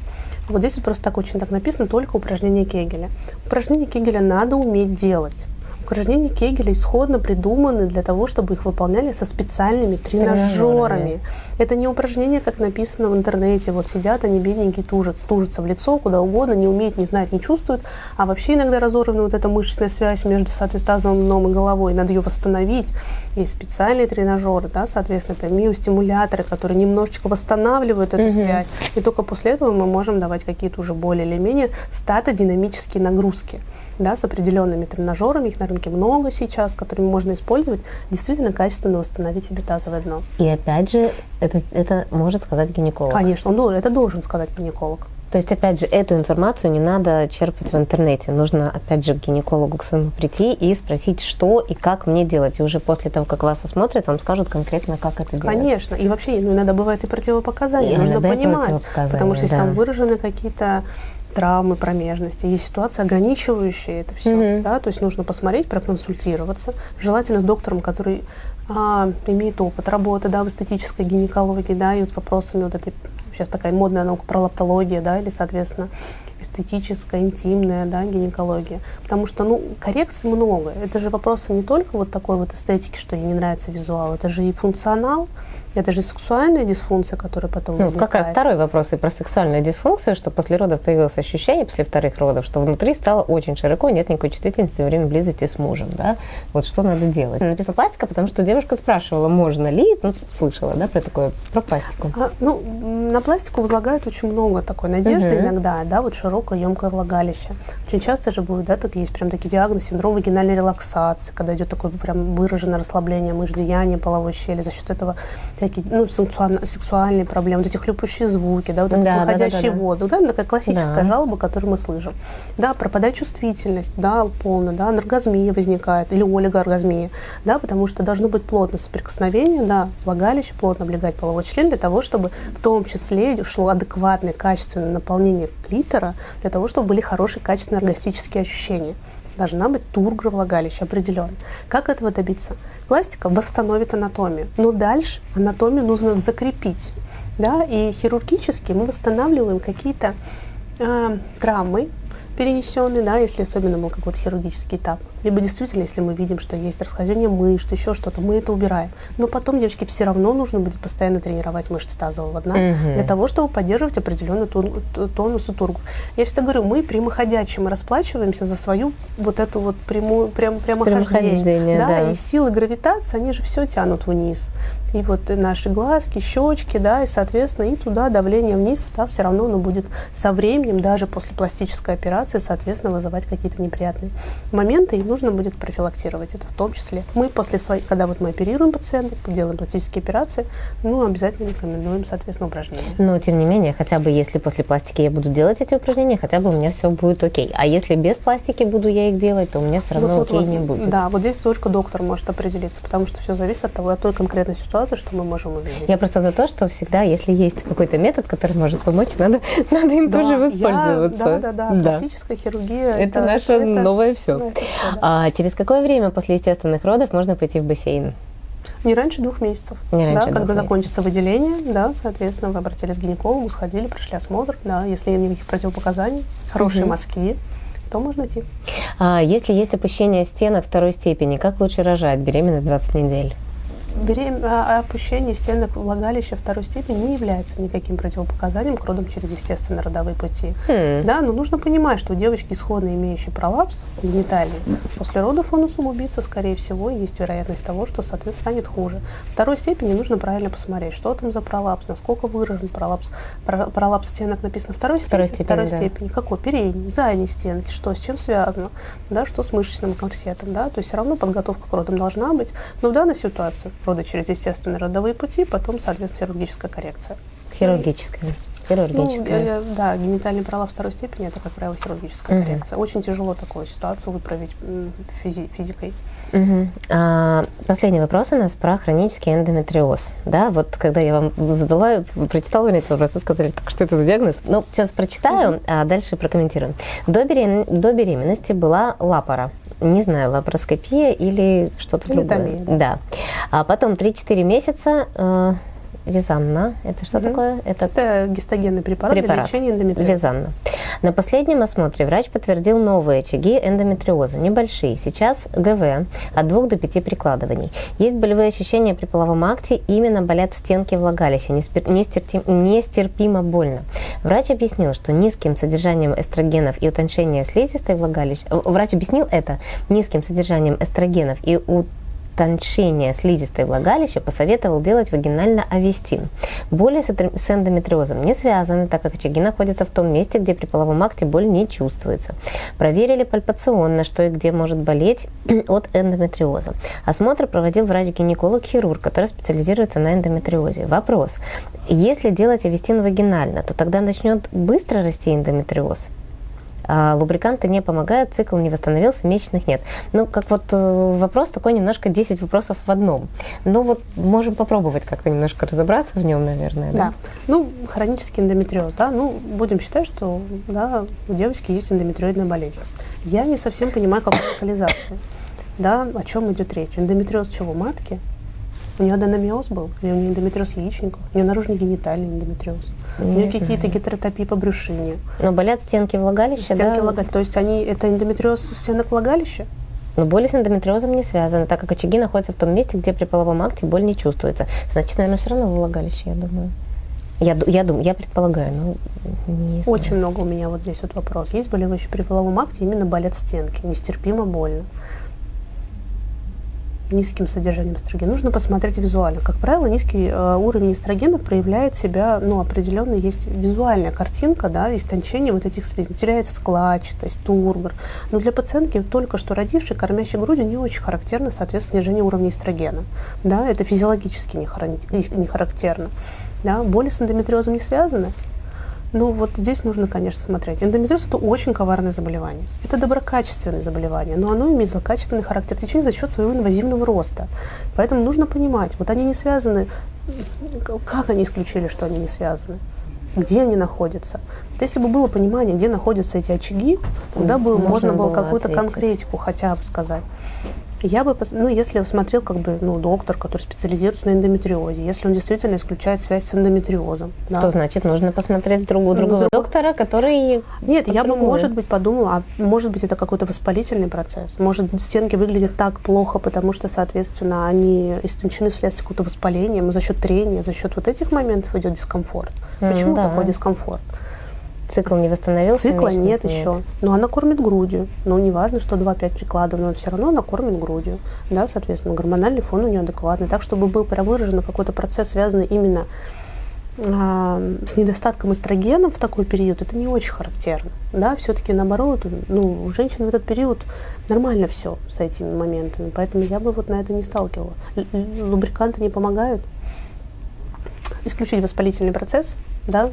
Вот здесь вот просто так очень так написано, только упражнение Кегеля. Упражнение Кегеля надо уметь делать. Упражнения Кегеля исходно придуманы для того, чтобы их выполняли со специальными тренажерами. Это не упражнения, как написано в интернете. Вот сидят они бедненькие, тужат, тужатся в лицо, куда угодно, не умеют, не знают, не чувствуют. А вообще иногда разорвана вот эта мышечная связь между, тазовым дном и головой. Надо ее восстановить. Есть специальные тренажеры, да, соответственно, это миостимуляторы, которые немножечко восстанавливают эту угу. связь. И только после этого мы можем давать какие-то уже более или менее статодинамические нагрузки да, с определенными тренажерами, их на рынке много сейчас, которыми можно использовать, действительно качественно восстановить себе тазовое дно. И опять же, это, это может сказать гинеколог. Конечно, он, это должен сказать гинеколог. То есть, опять же, эту информацию не надо черпать в интернете. Нужно, опять же, к гинекологу к своему прийти и спросить, что и как мне делать. И уже после того, как вас осмотрят, вам скажут конкретно, как это делать. Конечно. И вообще, ну, иногда бывает и противопоказания. И Нужно понимать. Потому что если да. там выражены какие-то травмы промежности, есть ситуации, ограничивающие это все. Mm-hmm. Да? То есть нужно посмотреть, проконсультироваться, желательно с доктором, который а, имеет опыт работы да, в эстетической гинекологии, да, и с вопросами вот этой, сейчас такая модная наука про лаптология, да, или, соответственно, эстетическая, интимная, да, гинекология. Потому что, ну, коррекций много. Это же вопросы не только вот такой вот эстетики, что ей не нравится визуал, это же и функционал, это же сексуальная дисфункция, которая потом ну, возникает. Как раз второй вопрос и про сексуальную дисфункцию, что после родов появилось ощущение, после вторых родов, что внутри стало очень широко, нет никакой чувствительности во время близости с мужем, да? Вот что надо делать? Написано пластика, потому что девушка спрашивала, можно ли, ну, слышала, да, про такое, про пластику. А, ну, на пластику возлагают очень много такой надежды угу. иногда, да, вот широкое, емкое влагалище. Очень часто же будет, да, так есть прям такие диагнозы, синдром вагинальной релаксации, когда идет такое прям выраженное расслабление мышц деяния половой щели, за счет этого всякие ну, сексуально, сексуальные проблемы, вот эти хлюпающие звуки, да, вот этот да, выходящий да, да, да, воздух, да, такая классическая да. жалоба, которую мы слышим. Да, пропадает чувствительность, да, полная, да, анаргазмия возникает или олигооргазмия, да, потому что должно быть плотное соприкосновение, да, влагалище плотно облегать половой член для того, чтобы в том числе шло адекватное, качественное наполнение клитора, для того, чтобы были хорошие, качественные оргастические ощущения должна быть тургра влагалища определенно. Как этого добиться? Пластика восстановит анатомию, но дальше анатомию нужно закрепить. Да? И хирургически мы восстанавливаем какие-то э, травмы, перенесенный, да, если особенно был какой-то хирургический этап. Либо действительно, если мы видим, что есть расхождение мышц, еще что-то, мы это убираем. Но потом девочке все равно нужно будет постоянно тренировать мышцы тазового дна угу. для того, чтобы поддерживать определенный тон, тонус и тургу. Я всегда говорю, мы прямоходячие, мы расплачиваемся за свою вот эту вот прямую, прям, прямохождение. Да, да, и силы гравитации, они же все тянут вниз и вот наши глазки, щечки, да, и, соответственно, и туда давление вниз, да, все равно оно будет со временем, даже после пластической операции, соответственно, вызывать какие-то неприятные моменты, и нужно будет профилактировать это в том числе. Мы после своих, когда вот мы оперируем пациентов, делаем пластические операции, ну, обязательно рекомендуем, соответственно, упражнения. Но, тем не менее, хотя бы если после пластики я буду делать эти упражнения, хотя бы у меня все будет окей. А если без пластики буду я их делать, то у меня все равно ну, вот, окей вот, не будет. Да, вот здесь только доктор может определиться, потому что все зависит от того, от той конкретной ситуации, что-то, что мы можем увидеть. Я просто за то, что всегда, если есть какой-то метод, который может помочь, надо, надо им да, тоже воспользоваться. Я, да, да, да, да. Пластическая хирургия. Это, это наше это, новое все. Это все да. а через какое время после естественных родов можно пойти в бассейн? Не раньше двух месяцев. Не раньше да, двух когда месяцев. закончится выделение, да, соответственно, вы обратились к гинекологу, сходили, прошли осмотр, да, если нет никаких противопоказаний, хорошие Мгм. мазки, то можно идти. А если есть опущение стенок второй степени, как лучше рожать? Беременность 20 недель. Берем... а- Опущение стенок влагалища второй степени не является никаким противопоказанием к родам через естественные родовые пути. Хм. Да, но нужно понимать, что у девочки, исходно имеющей пролапс гениталий, после родов он усугубится, скорее всего, и есть вероятность того, что, соответственно, станет хуже. Второй степени нужно правильно посмотреть, что там за пролапс, насколько выражен пролапс. Про- Пролапс стенок написано второй Второй степени. степени, Второй да. степени. Какой? Передней, задней стенки, что, с чем связано, да, что с мышечным корсетом, да, то есть все равно подготовка к родам должна быть. Но в данной ситуации роды через естественные родовые пути, потом, соответственно, хирургическая коррекция. Хирургическая. Ну, Хирургическая. э, да, генитальный пролапс второй степени это, как правило, хирургическая Мгм. коррекция. Очень тяжело такую ситуацию выправить физи- физикой. Мгм. А, последний вопрос у нас про хронический эндометриоз. Да, вот когда я вам задала, прочитала этот вопрос, вы сказали, так что это за диагноз? Ну, сейчас прочитаю, а дальше прокомментируем. До, берем- до беременности была лапара. Не знаю, лапароскопия или что-то другое. да. да. А потом 3-4 месяца э, визанна. Это что Мгм. такое? Это Это гистогенный препарат, Препарат. для лечения эндометриоза. Визанна. На последнем осмотре врач подтвердил новые очаги эндометриоза, небольшие. Сейчас ГВ от 2 до 5 прикладываний. Есть болевые ощущения при половом акте, именно болят стенки влагалища, неспер- нестерпимо больно. Врач объяснил, что низким содержанием эстрогенов и утончение слизистой влагалища... Врач объяснил это низким содержанием эстрогенов и утончение слизистой влагалища посоветовал делать вагинально-авестин. Боли с эндометриозом не связаны, так как очаги находятся в том месте, где при половом акте боль не чувствуется. Проверили пальпационно, что и где может болеть от эндометриоза. Осмотр проводил врач-гинеколог-хирург, который специализируется на эндометриозе. Вопрос. Если делать авестин вагинально, то тогда начнет быстро расти эндометриоз? А лубриканты не помогают, цикл не восстановился, месячных нет. Ну, как вот э, вопрос такой немножко 10 вопросов в одном. Но вот можем попробовать как-то немножко разобраться в нем, наверное. Да. Да. Ну, хронический эндометриоз, да, ну, будем считать, что, да, у девочки есть эндометриоидная болезнь. Я не совсем понимаю, какой локализации, да, о чем идет речь. Эндометриоз чего, матки? У нее аденомиоз был? Или у нее эндометриоз яичников? У нее наружный генитальный эндометриоз? у Не нее какие-то гетеротопии по брюшине? Но болят стенки влагалища, Стенки да? влагалища. То есть они, это эндометриоз стенок влагалища? Но боли с эндометриозом не связаны, так как очаги находятся в том месте, где при половом акте боль не чувствуется. Значит, наверное, все равно влагалище, я думаю. Я, я думаю, я предполагаю, но не знаю. Очень много у меня вот здесь вот вопрос. Есть болевые при половом акте, именно болят стенки, нестерпимо больно. Низким содержанием эстрогена. Нужно посмотреть визуально. Как правило, низкий э, уровень эстрогенов проявляет себя, ну, определенно есть визуальная картинка, да, истончение вот этих слизней. Теряется складчатость, тургор. Но для пациентки, только что родившей, кормящей грудью, не очень характерно, соответственно, снижение уровня эстрогена. Да, это физиологически не, харан- не характерно. Да, боли с эндометриозом не связаны. Ну, вот здесь нужно, конечно, смотреть. Эндометриоз – это очень коварное заболевание. Это доброкачественное заболевание, но оно имеет злокачественный характер течения за счет своего инвазивного роста. Поэтому нужно понимать, вот они не связаны, как они исключили, что они не связаны? Где они находятся? Вот если бы было понимание, где находятся эти очаги, тогда бы Можно можно, было было какую-то конкретику хотя бы сказать. Я бы, ну, если смотрел как бы, ну, доктор, который специализируется на эндометриозе, если он действительно исключает связь с эндометриозом, да, То значит, нужно посмотреть другого, другого доктора, который... Нет, я бы, может быть, подумала, а может быть, это какой-то воспалительный процесс. Может, стенки выглядят так плохо, потому что, соответственно, они истончены вследствие какого-то воспаления, за счет трения, за счет вот этих моментов идет дискомфорт. Почему да. такой дискомфорт? Цикл не восстановился? Цикла месячных нет еще. Но она кормит грудью. Но не важно, что 2-5 прикладов, но все равно она кормит грудью. Да, соответственно, гормональный фон у нее адекватный. Так, чтобы был прям выражен какой-то процесс, связанный именно а, с недостатком эстрогена в такой период, это не очень характерно. Да, все-таки наоборот, ну, у женщин в этот период нормально все с этими моментами. Поэтому я бы вот на это не сталкивала. Лубриканты не помогают. Исключить воспалительный процесс, да,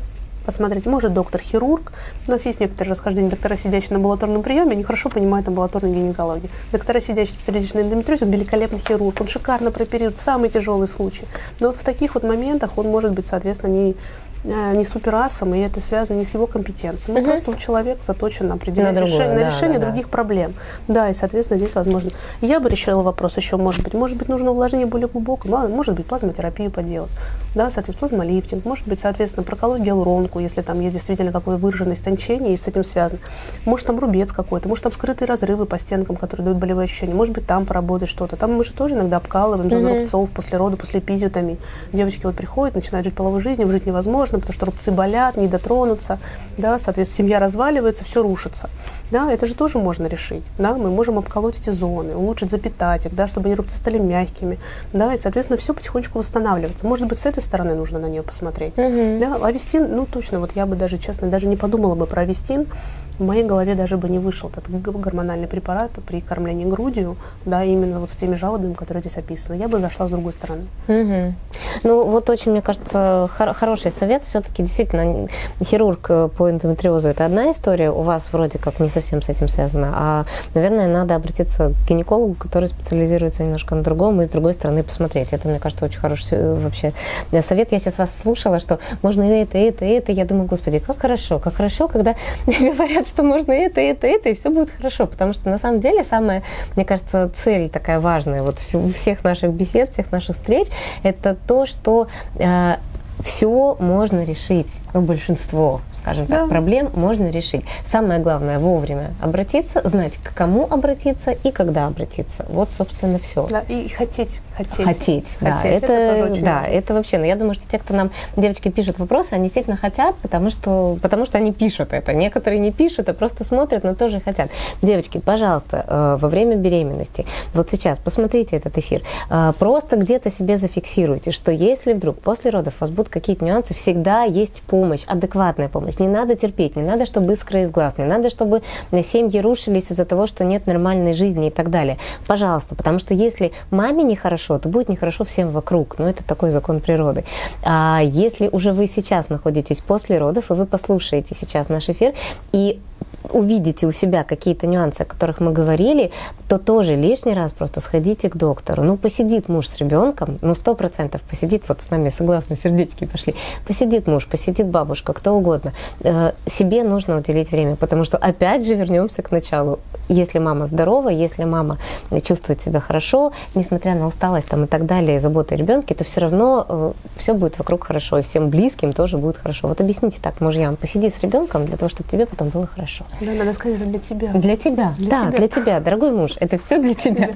посмотреть. Может доктор-хирург. У нас есть некоторые расхождения. Доктора, сидящие на амбулаторном приеме, они хорошо понимают амбулаторную гинекологию. Доктора, сидящие специализируются на эндометриозе, он великолепный хирург. Он шикарно прооперирует самый тяжелый случай. Но в таких вот моментах он может быть, соответственно, не э, не суперасом, и это связано не с его компетенцией. Ну, Мгм. просто у человека заточен на определенное На другое, решение, на да, решение да, да. других проблем. Да, и, соответственно, здесь возможно. Я бы решила вопрос еще, может быть, может быть, нужно увлажнение более глубокое, может быть, плазмотерапию поделать, да, соответственно, плазмолифтинг, может быть, соответственно, проколоть гиалуронку, если там есть действительно какое выраженное истончение и с этим связано. Может, там рубец какой-то, может, там скрытые разрывы по стенкам, которые дают болевые ощущения, может быть, там поработать что-то. Там мы же тоже иногда обкалываем зону Мгм. рубцов после рода, после эпизиотомии. Девочки вот приходят, начинают жить половой жизнью, жить невозможно, потому что рубцы болят, не дотронуться, да, соответственно, семья разваливается, все рушится. Да, это же тоже можно решить. Да, мы можем обколоть эти зоны, улучшить запитать их, да, чтобы они рубцы стали мягкими. Да, и, соответственно, все потихонечку восстанавливается. Может быть, с этой стороны нужно на нее посмотреть. Мгм. Да, авестин, ну точно, вот я бы даже, честно, даже не подумала бы про авестин. В моей голове даже бы не вышел этот гормональный препарат при кормлении грудью, да, именно вот с теми жалобами, которые здесь описаны. Я бы зашла с другой стороны. Мгм. Ну, вот очень, мне кажется, хор- хороший совет. Все-таки действительно хирург по эндометриозу это одна история, у вас вроде как не совсем с этим связано, а, наверное, надо обратиться к гинекологу, который специализируется немножко на другом, и с другой стороны посмотреть. Это, мне кажется, очень хороший вообще э, совет. Я сейчас вас слушала, что можно и это, и это, и это. Я думаю, господи, как хорошо, как хорошо, когда говорят, что можно это, это, это, и все будет хорошо. Потому что на самом деле самая, мне кажется, цель такая важная вот всех наших бесед, всех наших встреч, это то, что все можно решить, ну, большинство, скажем так, Да. проблем можно решить. Самое главное вовремя обратиться, знать, к кому обратиться и когда обратиться. Вот, собственно, все. Да, и хотеть, хотеть. Хотеть, да, Хотеть, это, это тоже очень да, важно. это вообще, но я думаю, что те, кто нам, девочки, пишут вопросы, они действительно хотят, потому что, потому что они пишут это. Некоторые не пишут, а просто смотрят, но тоже хотят. Девочки, пожалуйста, э, во время беременности, вот сейчас посмотрите этот эфир, э, просто где-то себе зафиксируйте, что если вдруг после родов у вас будут какие-то нюансы, всегда есть помощь, адекватная помощь. Не надо терпеть, не надо, чтобы искра из глаз, не надо, чтобы семьи рушились из-за того, что нет нормальной жизни и так далее. Пожалуйста, потому что если маме нехорошо, то будет нехорошо всем вокруг. Ну, это такой закон природы. А если уже вы сейчас находитесь после родов, и вы послушаете сейчас наш эфир, и увидите у себя какие-то нюансы, о которых мы говорили, то тоже лишний раз просто сходите к доктору. Ну, посидит муж с ребенком, ну, сто процентов посидит, вот с нами согласно, сердечки пошли. Посидит муж, посидит бабушка, кто угодно. Э, Себе нужно уделить время, потому что, опять же, вернемся к началу. Если мама здорова, если мама чувствует себя хорошо, несмотря на усталость там, и так далее, и заботы о ребенке, то все равно все будет вокруг хорошо, и всем близким тоже будет хорошо. Вот объясните так мужьям, посиди с ребенком для того, чтобы тебе потом было хорошо. Да, надо сказать, для тебя. Для тебя, Для да, тебя. для тебя, дорогой муж, это все для тебя.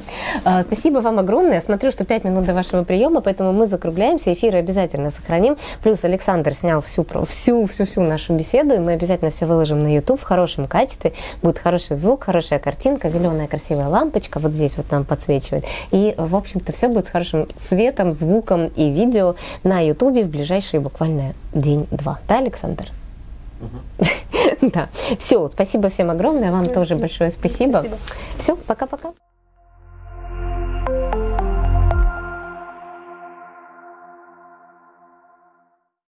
А, Спасибо вам огромное. Смотрю, что 5 минут до вашего приема, поэтому мы закругляемся. Эфиры обязательно сохраним. Плюс Александр снял всю, всю, всю, всю нашу беседу, и мы обязательно все выложим на YouTube в хорошем качестве. Будет хороший звук, хорошая картинка, зеленая красивая лампочка вот здесь вот нам подсвечивает. И, в общем-то, все будет с хорошим светом, звуком и видео на YouTube в ближайшие буквально день-два. Да, Александр? Да. Все, спасибо всем огромное. Вам тоже большое спасибо. Все, пока-пока.